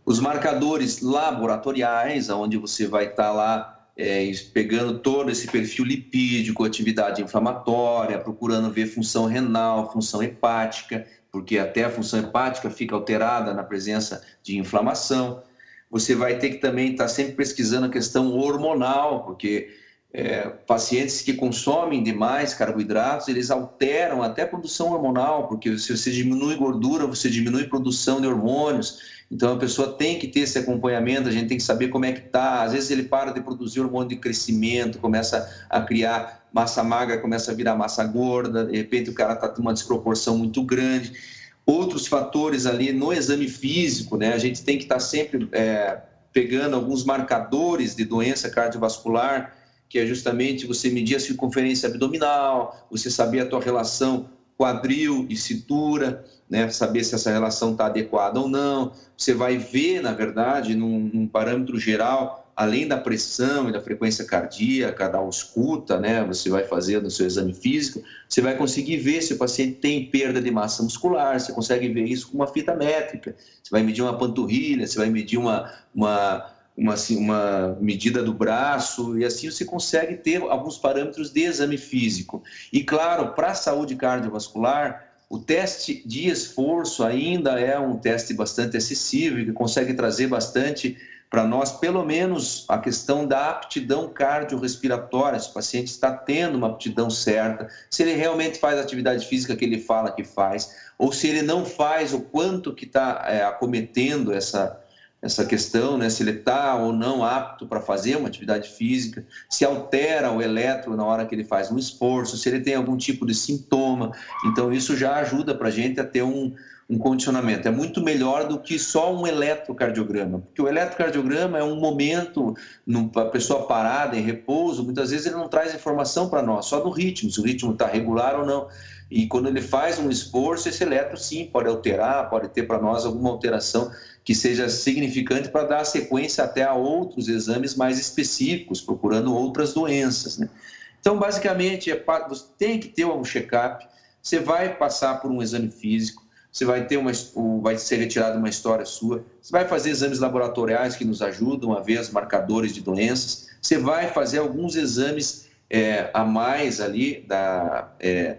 Os marcadores laboratoriais, onde você vai estar lá é, pegando todo esse perfil lipídico, atividade inflamatória, procurando ver função renal, função hepática, porque até a função hepática fica alterada na presença de inflamação. Você vai ter que também estar sempre pesquisando a questão hormonal, porque é, pacientes que consomem demais carboidratos, eles alteram até a produção hormonal, porque se você diminui gordura, você diminui produção de hormônios. Então a pessoa tem que ter esse acompanhamento, a gente tem que saber como é que está. Às vezes ele para de produzir hormônio de crescimento, começa a criar massa magra, começa a virar massa gorda, de repente o cara está com uma desproporção muito grande. Outros fatores ali no exame físico, né? A gente tem que estar tá sempre é, pegando alguns marcadores de doença cardiovascular, que é justamente você medir a circunferência abdominal, você saber a tua relação quadril e cintura, né, saber se essa relação está adequada ou não. Você vai ver, na verdade, num, num, parâmetro geral, além da pressão e da frequência cardíaca, da ausculta, né, você vai fazer no seu exame físico, você vai conseguir ver se o paciente tem perda de massa muscular, você consegue ver isso com uma fita métrica, você vai medir uma panturrilha, você vai medir uma, uma uma, assim, uma medida do braço, e assim você consegue ter alguns parâmetros de exame físico. E claro, para a saúde cardiovascular, o teste de esforço ainda é um teste bastante acessível, que consegue trazer bastante para nós, pelo menos, a questão da aptidão cardiorrespiratória, se o paciente está tendo uma aptidão certa, se ele realmente faz a atividade física que ele fala que faz, ou se ele não faz, o quanto que está é, acometendo essa, essa questão, né, se ele está ou não apto para fazer uma atividade física, se altera o eletro na hora que ele faz um esforço, se ele tem algum tipo de sintoma. Então, isso já ajuda para a gente a ter um, um condicionamento. É muito melhor do que só um eletrocardiograma, porque o eletrocardiograma é um momento, a pessoa parada, em repouso, muitas vezes ele não traz informação para nós, só do ritmo, se o ritmo está regular ou não. E quando ele faz um esforço, esse eletro sim pode alterar, pode ter para nós alguma alteração que seja significante para dar sequência até a outros exames mais específicos, procurando outras doenças. Né? Então, basicamente, é, você tem que ter um check-up, você vai passar por um exame físico, você vai ter uma, vai ser retirada uma história sua, você vai fazer exames laboratoriais que nos ajudam a ver os marcadores de doenças, você vai fazer alguns exames é, a mais ali da, é,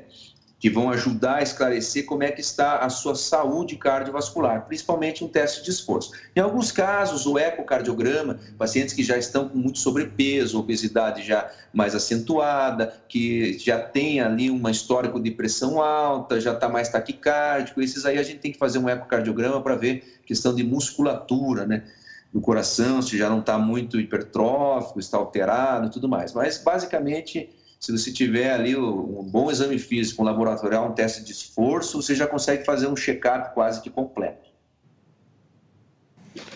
que vão ajudar a esclarecer como é que está a sua saúde cardiovascular, principalmente um teste de esforço. Em alguns casos, o ecocardiograma, pacientes que já estão com muito sobrepeso, obesidade já mais acentuada, que já tem ali uma histórico de pressão alta, já está mais taquicárdico, esses aí a gente tem que fazer um ecocardiograma para ver questão de musculatura, né? do coração, se já não está muito hipertrófico, está alterado e tudo mais. Mas, basicamente, se você tiver ali um bom exame físico, um laboratorial, um teste de esforço, você já consegue fazer um check-up quase que completo.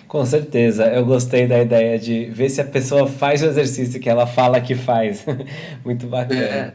Com certeza, eu gostei da ideia de ver se a pessoa faz o exercício que ela fala que faz. Muito bacana. É.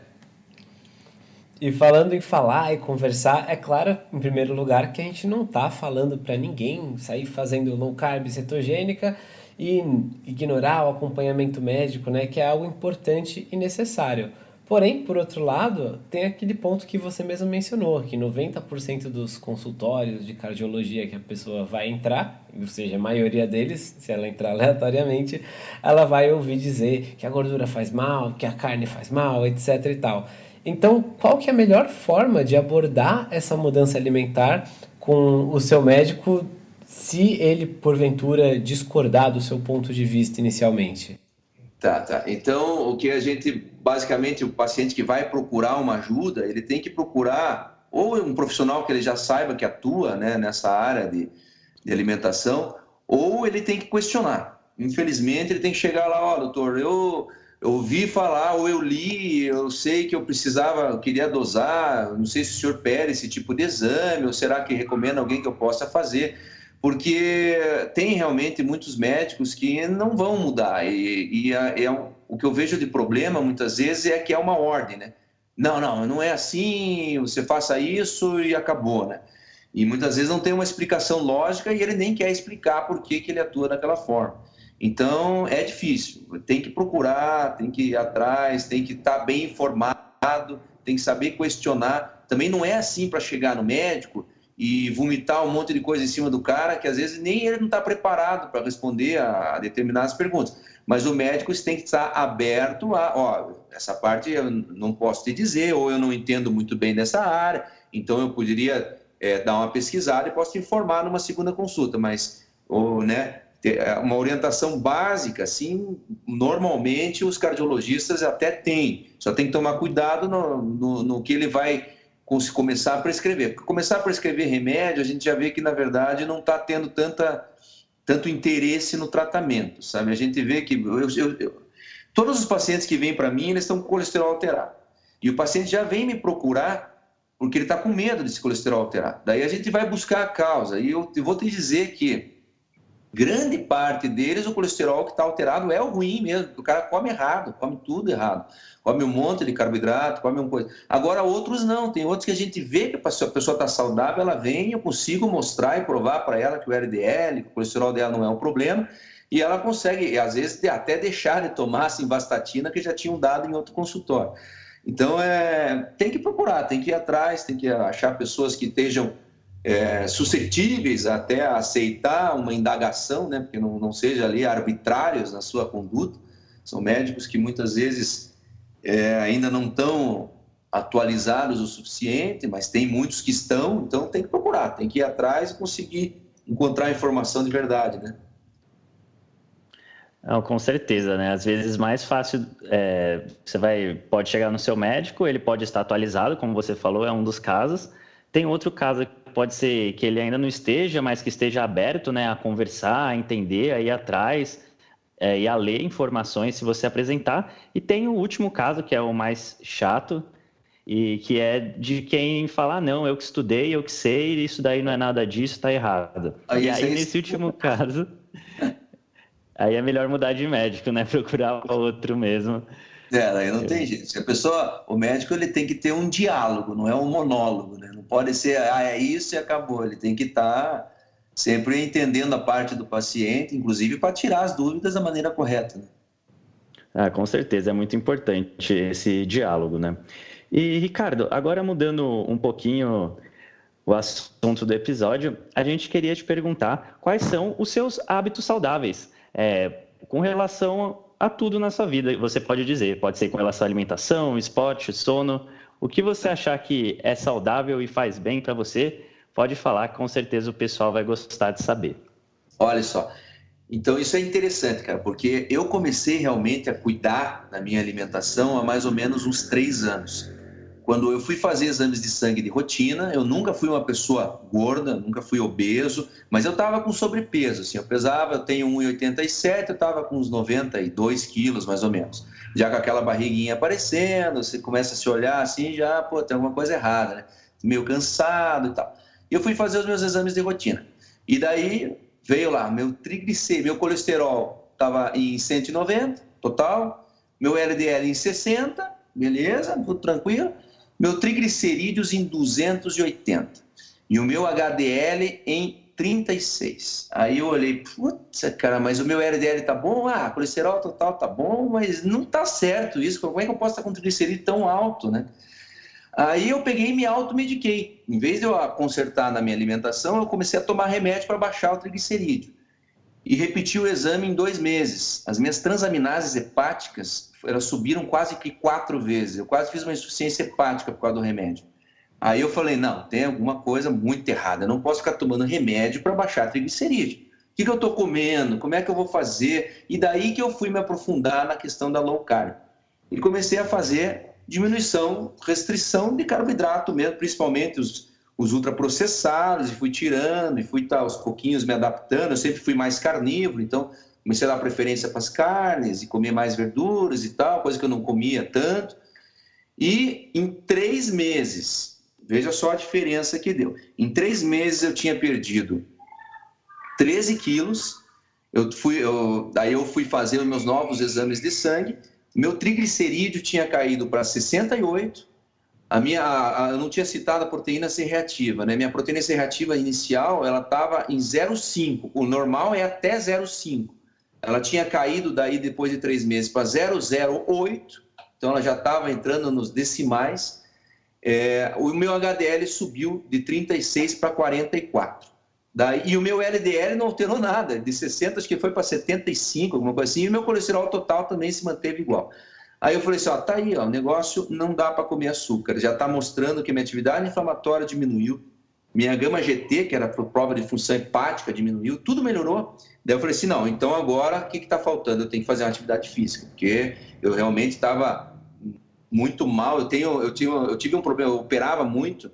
E falando em falar e conversar, é claro, em primeiro lugar, que a gente não está falando para ninguém sair fazendo low carb cetogênica e ignorar o acompanhamento médico, né, que é algo importante e necessário. Porém, por outro lado, tem aquele ponto que você mesmo mencionou, que 90% dos consultórios de cardiologia que a pessoa vai entrar, ou seja, a maioria deles, se ela entrar aleatoriamente, ela vai ouvir dizer que a gordura faz mal, que a carne faz mal, etc e tal. Então, qual que é a melhor forma de abordar essa mudança alimentar com o seu médico se ele, porventura, discordar do seu ponto de vista inicialmente? Tá, tá. Então, o que a gente, basicamente, o paciente que vai procurar uma ajuda, ele tem que procurar ou um profissional que ele já saiba que atua né, nessa área de, de alimentação, ou ele tem que questionar. Infelizmente, ele tem que chegar lá, ó, oh, doutor, eu, eu ouvi falar, ou eu li, eu sei que eu precisava, eu queria dosar, não sei se o senhor pede esse tipo de exame, ou será que recomenda alguém que eu possa fazer? Porque tem realmente muitos médicos que não vão mudar. E, e é, o que eu vejo de problema muitas vezes é que é uma ordem, né? Não, não, não é assim, você faça isso e acabou, né? E muitas vezes não tem uma explicação lógica e ele nem quer explicar por que, que ele atua daquela forma. Então é difícil, tem que procurar, tem que ir atrás, tem que estar bem informado, tem que saber questionar. Também não é assim para chegar no médico e vomitar um monte de coisa em cima do cara que às vezes nem ele não está preparado para responder a, determinadas perguntas. Mas o médico tem que estar aberto a, ó, essa parte eu não posso te dizer, ou eu não entendo muito bem dessa área, então eu poderia é, dar uma pesquisada e posso te informar numa segunda consulta, mas ou, né, é, uma orientação básica, assim, normalmente os cardiologistas até têm, só tem que tomar cuidado no, no, no que ele vai se começar a prescrever. Porque começar a prescrever remédio, a gente já vê que, na verdade, não está tendo tanta, tanto interesse no tratamento, sabe? A gente vê que... Eu, eu, eu, todos os pacientes que vêm para mim, eles estão com colesterol alterado. E o paciente já vem me procurar porque ele está com medo desse colesterol alterado. Daí a gente vai buscar a causa. E eu vou te dizer que grande parte deles, o colesterol que está alterado é o ruim mesmo. O cara come errado, come tudo errado. Come um monte de carboidrato, come uma coisa. Agora, outros não. Tem outros que a gente vê que a pessoa está saudável, ela vem, eu consigo mostrar e provar para ela que o LDL, que o colesterol dela não é um problema. E ela consegue, às vezes, até deixar de tomar assim, vastatina que já tinham dado em outro consultório. Então, é, tem que procurar, tem que ir atrás, tem que achar pessoas que estejam é, suscetíveis até a aceitar uma indagação, né, porque não, não seja ali arbitrários na sua conduta. São médicos que muitas vezes é, ainda não estão atualizados o suficiente, mas tem muitos que estão, então tem que procurar, tem que ir atrás e conseguir encontrar informação de verdade, né? Não, com certeza, né? Às vezes mais fácil, é, você vai, pode chegar no seu médico, ele pode estar atualizado, como você falou, é um dos casos. Tem outro caso pode ser que ele ainda não esteja, mas que esteja aberto né, a conversar, a entender, a ir atrás é, e a ler informações se você apresentar. E tem o último caso, que é o mais chato, e que é de quem falar, ah, não, eu que estudei, eu que sei, isso daí não é nada disso, está errado. Aí, e aí, nesse último caso, aí é melhor mudar de médico, né? Procurar outro mesmo. É, aí não tem jeito. Se a pessoa, o médico ele tem que ter um diálogo, não é um monólogo, né? Não pode ser, ah, é isso e acabou. Ele tem que estar tá sempre entendendo a parte do paciente, inclusive para tirar as dúvidas da maneira correta. Né? Ah, com certeza, é muito importante esse diálogo, né? E, Ricardo, agora mudando um pouquinho o assunto do episódio, a gente queria te perguntar quais são os seus hábitos saudáveis é, com relação a tudo na sua vida, você pode dizer. Pode ser com relação à alimentação, esporte, sono. O que você achar que é saudável e faz bem para você, pode falar, com certeza o pessoal vai gostar de saber. Olha só, então isso é interessante, cara, porque eu comecei realmente a cuidar da minha alimentação há mais ou menos uns três anos. Quando eu fui fazer exames de sangue de rotina, eu nunca fui uma pessoa gorda, nunca fui obeso, mas eu estava com sobrepeso. Assim, eu pesava, eu tenho 1,87, eu estava com uns 92 quilos mais ou menos. Já com aquela barriguinha aparecendo, você começa a se olhar assim, já, pô, tem alguma coisa errada, né? Meio cansado e tal. E eu fui fazer os meus exames de rotina. E daí veio lá, meu triglicérido, meu colesterol estava em 190 total, meu LDL em 60, beleza, tudo tranquilo meu triglicerídeos em 280 e o meu HDL em 36. Aí eu olhei, putz, cara, mas o meu LDL tá bom? Ah, colesterol total tá bom, mas não tá certo isso. Como é que eu posso estar com triglicerídeo tão alto, né? Aí eu peguei e me automediquei. Em vez de eu consertar na minha alimentação, eu comecei a tomar remédio para baixar o triglicerídeo. E repeti o exame em dois meses. As minhas transaminases hepáticas elas subiram quase que quatro vezes. Eu quase fiz uma insuficiência hepática por causa do remédio. Aí eu falei, não, tem alguma coisa muito errada. Eu não posso ficar tomando remédio para baixar triglicerídeo. O que, que eu estou comendo? Como é que eu vou fazer? E daí que eu fui me aprofundar na questão da low carb. E comecei a fazer diminuição, restrição de carboidrato mesmo, principalmente os, os ultraprocessados, e fui tirando, e fui tá, aos pouquinhos me adaptando. Eu sempre fui mais carnívoro, então comecei a dar preferência para as carnes e comer mais verduras e tal, coisa que eu não comia tanto. E em três meses, veja só a diferença que deu. Em três meses eu tinha perdido 13 quilos. Eu fui, eu, daí eu fui fazer os meus novos exames de sangue meu triglicerídeo tinha caído para 68. A minha, a, a, eu não tinha citado a proteína C reativa, né? Minha proteína C reativa inicial, ela estava em 0,5. O normal é até 0,5. Ela tinha caído daí depois de três meses para 0,08. Então ela já estava entrando nos decimais. É, o meu HDL subiu de 36 para 44. Daí, e o meu LDL não alterou nada, de 60 acho que foi para 75, alguma coisa assim, e o meu colesterol total também se manteve igual. Aí eu falei assim, ó, tá aí, ó, o negócio não dá para comer açúcar, já está mostrando que minha atividade inflamatória diminuiu, minha gama GT, que era prova de função hepática, diminuiu, tudo melhorou. Daí eu falei assim, não, então agora o que está faltando? Eu tenho que fazer uma atividade física, porque eu realmente estava muito mal, eu, tenho, eu, tive, eu tive um problema, eu operava muito,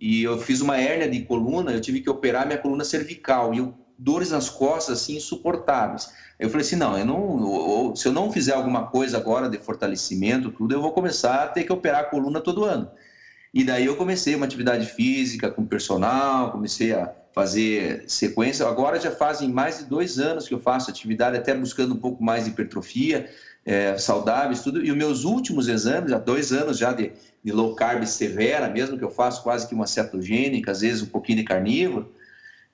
e eu fiz uma hérnia de coluna, eu tive que operar minha coluna cervical e eu, dores nas costas assim insuportáveis. Eu falei assim, não, eu não, se eu não fizer alguma coisa agora de fortalecimento, tudo, eu vou começar a ter que operar a coluna todo ano. E daí eu comecei uma atividade física com personal, comecei a fazer sequência. Agora já fazem mais de dois anos que eu faço atividade, até buscando um pouco mais de hipertrofia, é, saudáveis, tudo. E os meus últimos exames, há dois anos já de, de low carb severa, mesmo que eu faço quase que uma cetogênica, às vezes um pouquinho de carnívoro,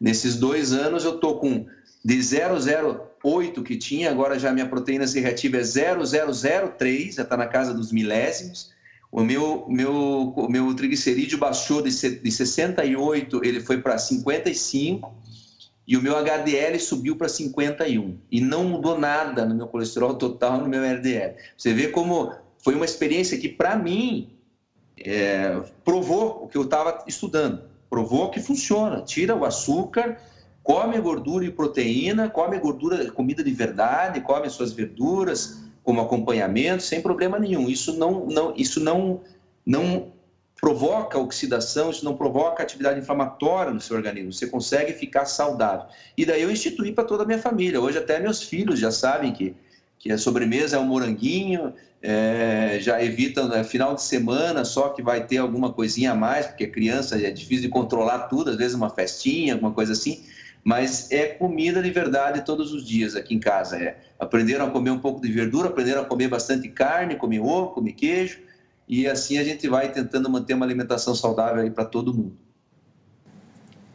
nesses dois anos eu tô com de 008 que tinha, agora já minha proteína C reativa é 0003, já está na casa dos milésimos. O meu, meu, meu triglicerídeo baixou de 68, ele foi para 55 e o meu HDL subiu para 51 e não mudou nada no meu colesterol total, no meu LDL. Você vê como foi uma experiência que, para mim, é, provou o que eu estava estudando, provou que funciona. Tira o açúcar, come gordura e proteína, come gordura, comida de verdade, come suas verduras como acompanhamento, sem problema nenhum. Isso não, não, isso não, não provoca oxidação, isso não provoca atividade inflamatória no seu organismo, você consegue ficar saudável. E daí eu instituí para toda a minha família. Hoje até meus filhos já sabem que, que a sobremesa é um moranguinho, é, já evitam né, final de semana só que vai ter alguma coisinha a mais, porque criança é difícil de controlar tudo, às vezes uma festinha, alguma coisa assim, mas é comida de verdade todos os dias aqui em casa. É. Aprenderam a comer um pouco de verdura, aprenderam a comer bastante carne, comer ovo, comer queijo, e assim a gente vai tentando manter uma alimentação saudável aí para todo mundo.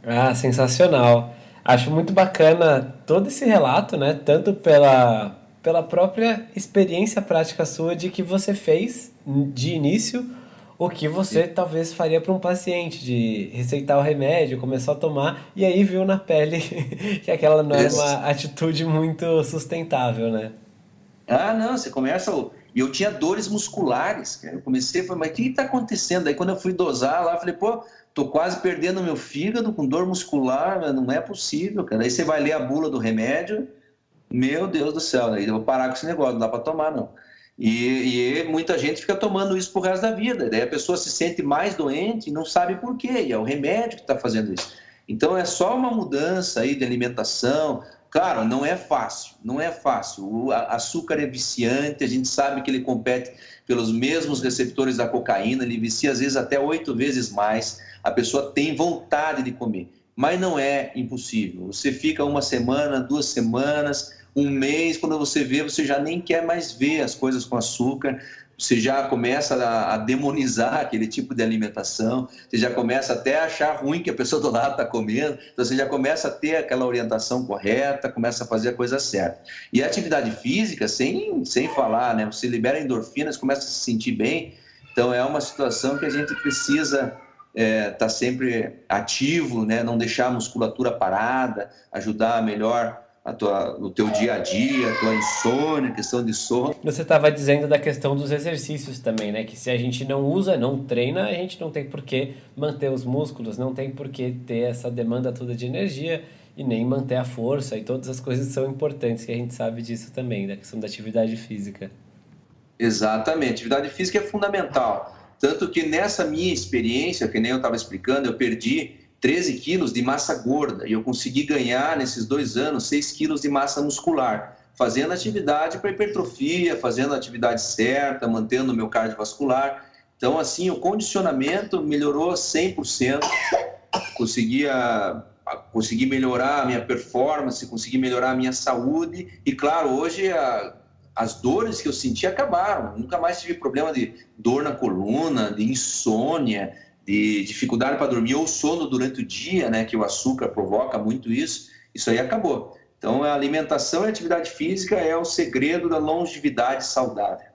Ah, sensacional. Acho muito bacana todo esse relato, né? Tanto pela, pela própria experiência prática sua de que você fez de início o que você talvez faria para um paciente, de receitar o remédio, começou a tomar e aí viu na pele que aquela não é uma atitude muito sustentável, né? Ah, não, você começa e eu tinha dores musculares, cara. Eu comecei a falar, mas o que está acontecendo? Aí quando eu fui dosar lá, eu falei, pô, tô quase perdendo meu fígado com dor muscular, não é possível, cara. Aí você vai ler a bula do remédio, meu Deus do céu, aí eu vou parar com esse negócio, não dá para tomar, não. E, e, muita gente fica tomando isso pro resto da vida. Daí a pessoa se sente mais doente e não sabe por quê. E é o remédio que está fazendo isso. Então é só uma mudança aí de alimentação, Claro, não é fácil, não é fácil. O açúcar é viciante, a gente sabe que ele compete pelos mesmos receptores da cocaína, ele vicia às vezes até oito vezes mais. A pessoa tem vontade de comer, mas não é impossível. Você fica uma semana, duas semanas, um mês, quando você vê, você já nem quer mais ver as coisas com açúcar. você já começa a, a, demonizar aquele tipo de alimentação, você já começa até a achar ruim que a pessoa do lado está comendo, então você já começa a ter aquela orientação correta, começa a fazer a coisa certa. E a atividade física, sem, sem falar, né? Você libera endorfinas, começa a se sentir bem, então é uma situação que a gente precisa é, tá sempre ativo, né? não deixar a musculatura parada, ajudar melhor a tua, o teu dia a dia, a tua insônia, questão de sono. Você estava dizendo da questão dos exercícios também, né? Que se a gente não usa, não treina, a gente não tem por que manter os músculos, não tem por que ter essa demanda toda de energia e nem manter a força e todas as coisas são importantes, que a gente sabe disso também, da questão da atividade física. Exatamente, atividade física é fundamental. Tanto que nessa minha experiência, que nem eu estava explicando, eu perdi 13 quilos de massa gorda e eu consegui ganhar nesses dois anos 6 quilos de massa muscular, fazendo atividade para hipertrofia, fazendo a atividade certa, mantendo o meu cardiovascular. Então, assim, o condicionamento melhorou 100%, conseguia consegui melhorar a minha performance, consegui melhorar a minha saúde e, claro, hoje a, as dores que eu senti acabaram. Nunca mais tive problema de dor na coluna, de insônia, de dificuldade para dormir ou sono durante o dia, né, que o açúcar provoca muito isso, isso aí acabou. Então, a alimentação e a atividade física é o segredo da longevidade saudável.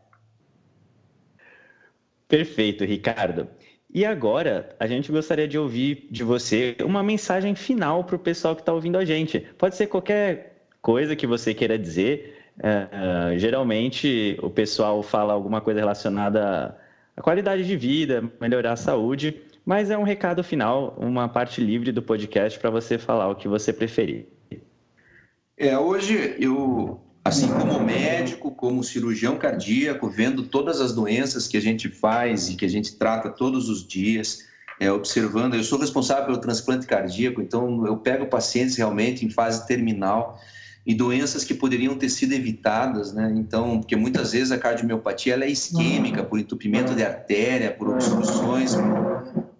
Perfeito, Ricardo. E agora, a gente gostaria de ouvir de você uma mensagem final para o pessoal que está ouvindo a gente. Pode ser qualquer coisa que você queira dizer. Uh, uh, geralmente, o pessoal fala alguma coisa relacionada a qualidade de vida, melhorar a saúde, mas é um recado final, uma parte livre do podcast para você falar o que você preferir. É, hoje eu, assim como médico, como cirurgião cardíaco, vendo todas as doenças que a gente faz e que a gente trata todos os dias, é, observando, eu sou responsável pelo transplante cardíaco, então eu pego pacientes realmente em fase terminal e doenças que poderiam ter sido evitadas, né? Então, porque muitas vezes a cardiomiopatia ela é isquêmica por entupimento de artéria, por obstruções,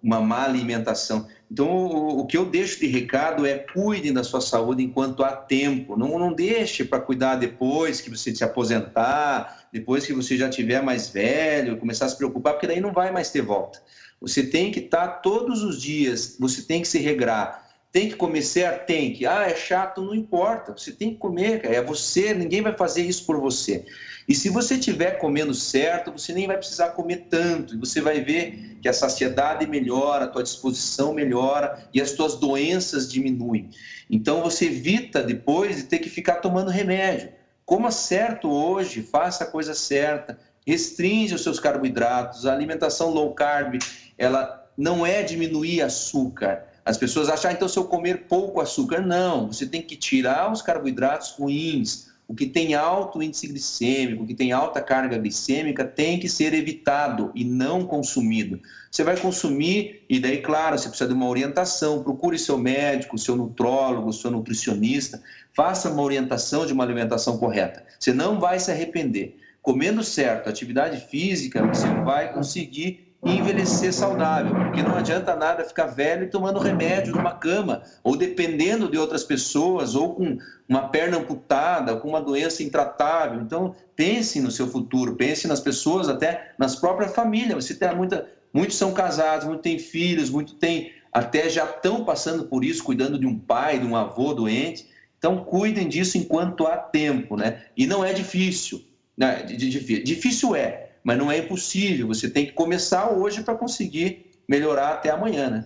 uma má alimentação. Então, o, o que eu deixo de recado é cuidem da sua saúde enquanto há tempo. Não, não deixe para cuidar depois que você se aposentar, depois que você já tiver mais velho, começar a se preocupar, porque daí não vai mais ter volta. Você tem que estar todos os dias, você tem que se regrar tem que comer certo? Tem que. Ah, é chato, não importa. Você tem que comer, cara. É você, ninguém vai fazer isso por você. E se você estiver comendo certo, você nem vai precisar comer tanto. E você vai ver que a saciedade melhora, a tua disposição melhora e as tuas doenças diminuem. Então você evita depois de ter que ficar tomando remédio. Coma certo hoje, faça a coisa certa, restringe os seus carboidratos. A alimentação low carb, ela não é diminuir açúcar, as pessoas acham, ah, então se eu comer pouco açúcar. Não, você tem que tirar os carboidratos ruins. O que tem alto índice glicêmico, o que tem alta carga glicêmica, tem que ser evitado e não consumido. Você vai consumir, e daí, claro, você precisa de uma orientação. Procure seu médico, seu nutrólogo, seu nutricionista. Faça uma orientação de uma alimentação correta. Você não vai se arrepender. Comendo certo, atividade física, você vai conseguir e envelhecer saudável, porque não adianta nada ficar velho e tomando remédio numa cama, ou dependendo de outras pessoas, ou com uma perna amputada, ou com uma doença intratável. Então, pense no seu futuro, pense nas pessoas, até nas próprias famílias. Você tem muita, muitos são casados, muitos têm filhos, muitos têm até já estão passando por isso, cuidando de um pai, de um avô doente. Então, cuidem disso enquanto há tempo, né? E não é difícil. Né? Difícil é, mas não é impossível. Você tem que começar hoje para conseguir melhorar até amanhã, né?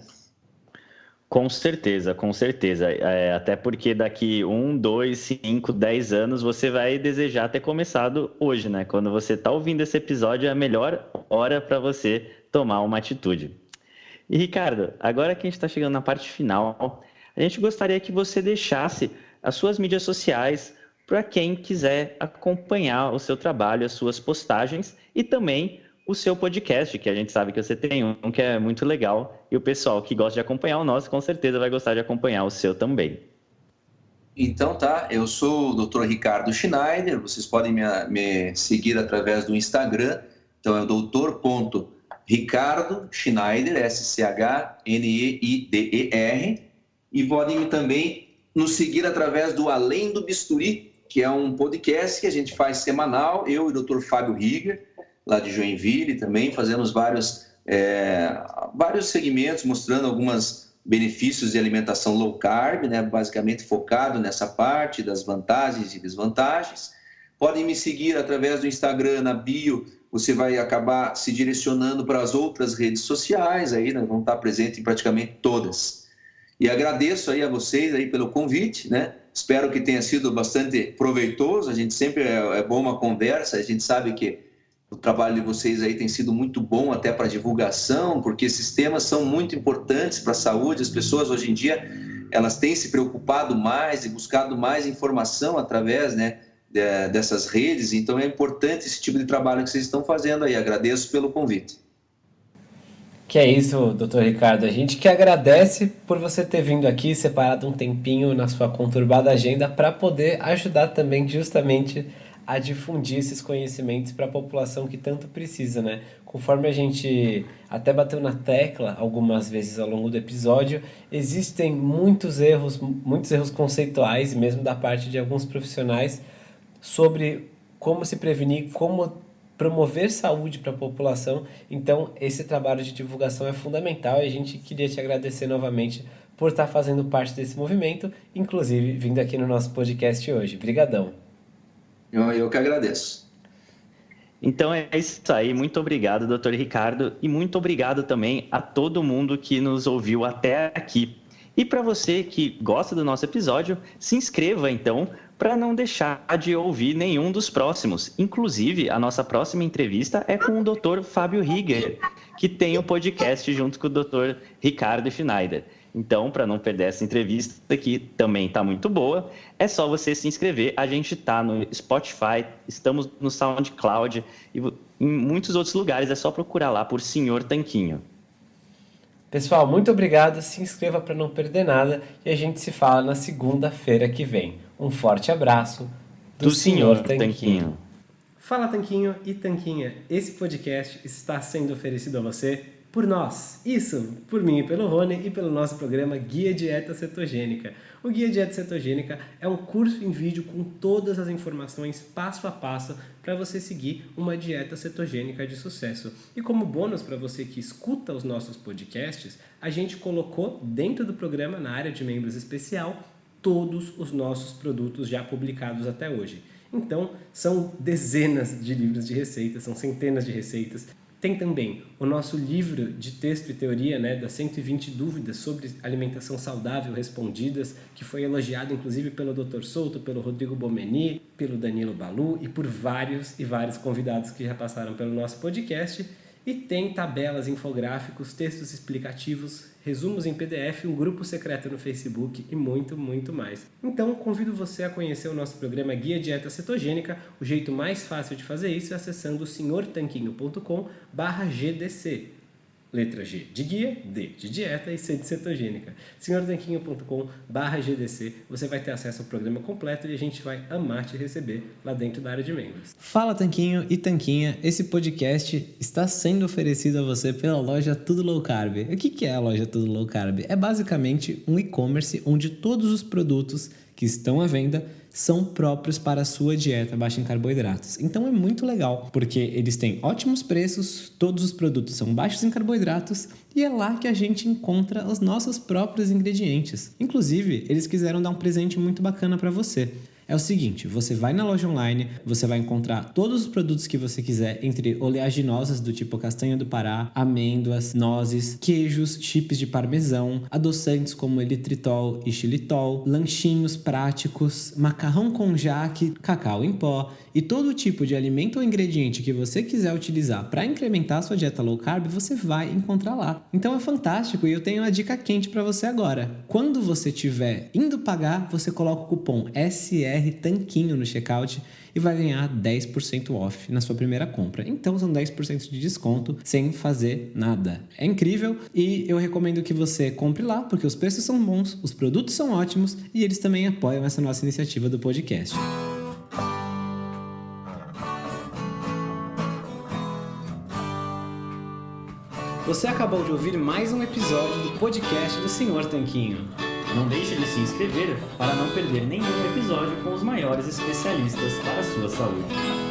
Com certeza, com certeza. É, até porque daqui um, dois, cinco, dez anos você vai desejar ter começado hoje, né? Quando você está ouvindo esse episódio, é a melhor hora para você tomar uma atitude. E Ricardo, agora que a gente está chegando na parte final, a gente gostaria que você deixasse as suas mídias sociais, para quem quiser acompanhar o seu trabalho, as suas postagens e também o seu podcast, que a gente sabe que você tem um que é muito legal e o pessoal que gosta de acompanhar o nosso com certeza vai gostar de acompanhar o seu também. Então tá, eu sou o Dr. Ricardo Schneider, vocês podem me, me seguir através do Instagram, então é o doutor.ricardo Schneider, S-C-H-N-E-I-D-E-R, e podem também nos seguir através do Além do Bisturi, que é um podcast que a gente faz semanal, eu e o Dr. Fábio Riga. lá de Joinville também, fazemos vários, é, vários segmentos mostrando alguns benefícios de alimentação low carb, né, basicamente focado nessa parte das vantagens e desvantagens. Podem me seguir através do Instagram, na bio, você vai acabar se direcionando para as outras redes sociais, aí né, vão estar presentes em praticamente todas. E agradeço aí a vocês aí pelo convite, né? Espero que tenha sido bastante proveitoso. A gente sempre é, é bom uma conversa. A gente sabe que o trabalho de vocês aí tem sido muito bom até para divulgação, porque esses temas são muito importantes para a saúde. As pessoas hoje em dia elas têm se preocupado mais e buscado mais informação através, né, dessas redes. Então é importante esse tipo de trabalho que vocês estão fazendo aí. Agradeço pelo convite. Que é isso, doutor Ricardo. A gente que agradece por você ter vindo aqui, separado um tempinho na sua conturbada agenda para poder ajudar também justamente a difundir esses conhecimentos para a população que tanto precisa, né? Conforme a gente até bateu na tecla algumas vezes ao longo do episódio, existem muitos erros, muitos erros conceituais, mesmo da parte de alguns profissionais, sobre como se prevenir, como promover saúde para a população. Então, esse trabalho de divulgação é fundamental e a gente queria te agradecer novamente por estar fazendo parte desse movimento, inclusive vindo aqui no nosso podcast hoje. Obrigadão. Eu, eu que agradeço. Então é isso aí. Muito obrigado, doutor Ricardo, e muito obrigado também a todo mundo que nos ouviu até aqui. E para você que gosta do nosso episódio, se inscreva então para não deixar de ouvir nenhum dos próximos. Inclusive, a nossa próxima entrevista é com o Dr. Fábio Rieger, que tem o um podcast junto com o Dr. Ricardo Schneider. Então, para não perder essa entrevista, que também está muito boa, é só você se inscrever. A gente está no Spotify, estamos no SoundCloud e em muitos outros lugares. É só procurar lá por Senhor Tanquinho. Pessoal, muito obrigado. Se inscreva para não perder nada e a gente se fala na segunda-feira que vem. Um forte abraço do, do senhor Tanquinho. Tanquinho. Fala Tanquinho e Tanquinha, esse podcast está sendo oferecido a você por nós. Isso, por mim e pelo Rony e pelo nosso programa Guia Dieta Cetogênica. O Guia Dieta Cetogênica é um curso em vídeo com todas as informações passo a passo para você seguir uma dieta cetogênica de sucesso. E como bônus para você que escuta os nossos podcasts, a gente colocou dentro do programa, na área de membros especial, todos os nossos produtos já publicados até hoje. Então, são dezenas de livros de receitas, são centenas de receitas. Tem também o nosso livro de texto e teoria, né, das 120 dúvidas sobre alimentação saudável respondidas, que foi elogiado inclusive pelo Dr. Souto, pelo Rodrigo Bomeni, pelo Danilo Balu e por vários e vários convidados que já passaram pelo nosso podcast. E tem tabelas, infográficos, textos explicativos, resumos em PDF, um grupo secreto no Facebook e muito, muito mais. Então, convido você a conhecer o nosso programa Guia Dieta Cetogênica. O jeito mais fácil de fazer isso é acessando senhortanquinho.com/gdc letra G de guia, D de dieta e C de cetogênica. senhortanquinho.com GDC, você vai ter acesso ao programa completo e a gente vai amar te receber lá dentro da área de membros. Fala Tanquinho e Tanquinha, esse podcast está sendo oferecido a você pela loja Tudo Low Carb. O que é a loja Tudo Low Carb? É basicamente um e-commerce onde todos os produtos que estão à venda são próprios para a sua dieta baixa em carboidratos. Então é muito legal, porque eles têm ótimos preços, todos os produtos são baixos em carboidratos e é lá que a gente encontra os nossos próprios ingredientes. Inclusive, eles quiseram dar um presente muito bacana para você é o seguinte: você vai na loja online, você vai encontrar todos os produtos que você quiser, entre oleaginosas do tipo castanha do Pará, amêndoas, nozes, queijos, chips de parmesão, adoçantes como elitritol e xilitol, lanchinhos práticos, macarrão com jaque, cacau em pó e todo tipo de alimento ou ingrediente que você quiser utilizar para incrementar a sua dieta low carb, você vai encontrar lá. Então é fantástico e eu tenho uma dica quente para você agora. Quando você estiver indo pagar, você coloca o cupom SR BR Tanquinho no checkout e vai ganhar 10% off na sua primeira compra. Então são 10% de desconto sem fazer nada. É incrível e eu recomendo que você compre lá porque os preços são bons, os produtos são ótimos e eles também apoiam essa nossa iniciativa do podcast. Você acabou de ouvir mais um episódio do podcast do Senhor Tanquinho. Não deixe de se inscrever para não perder nenhum episódio com os maiores especialistas para a sua saúde.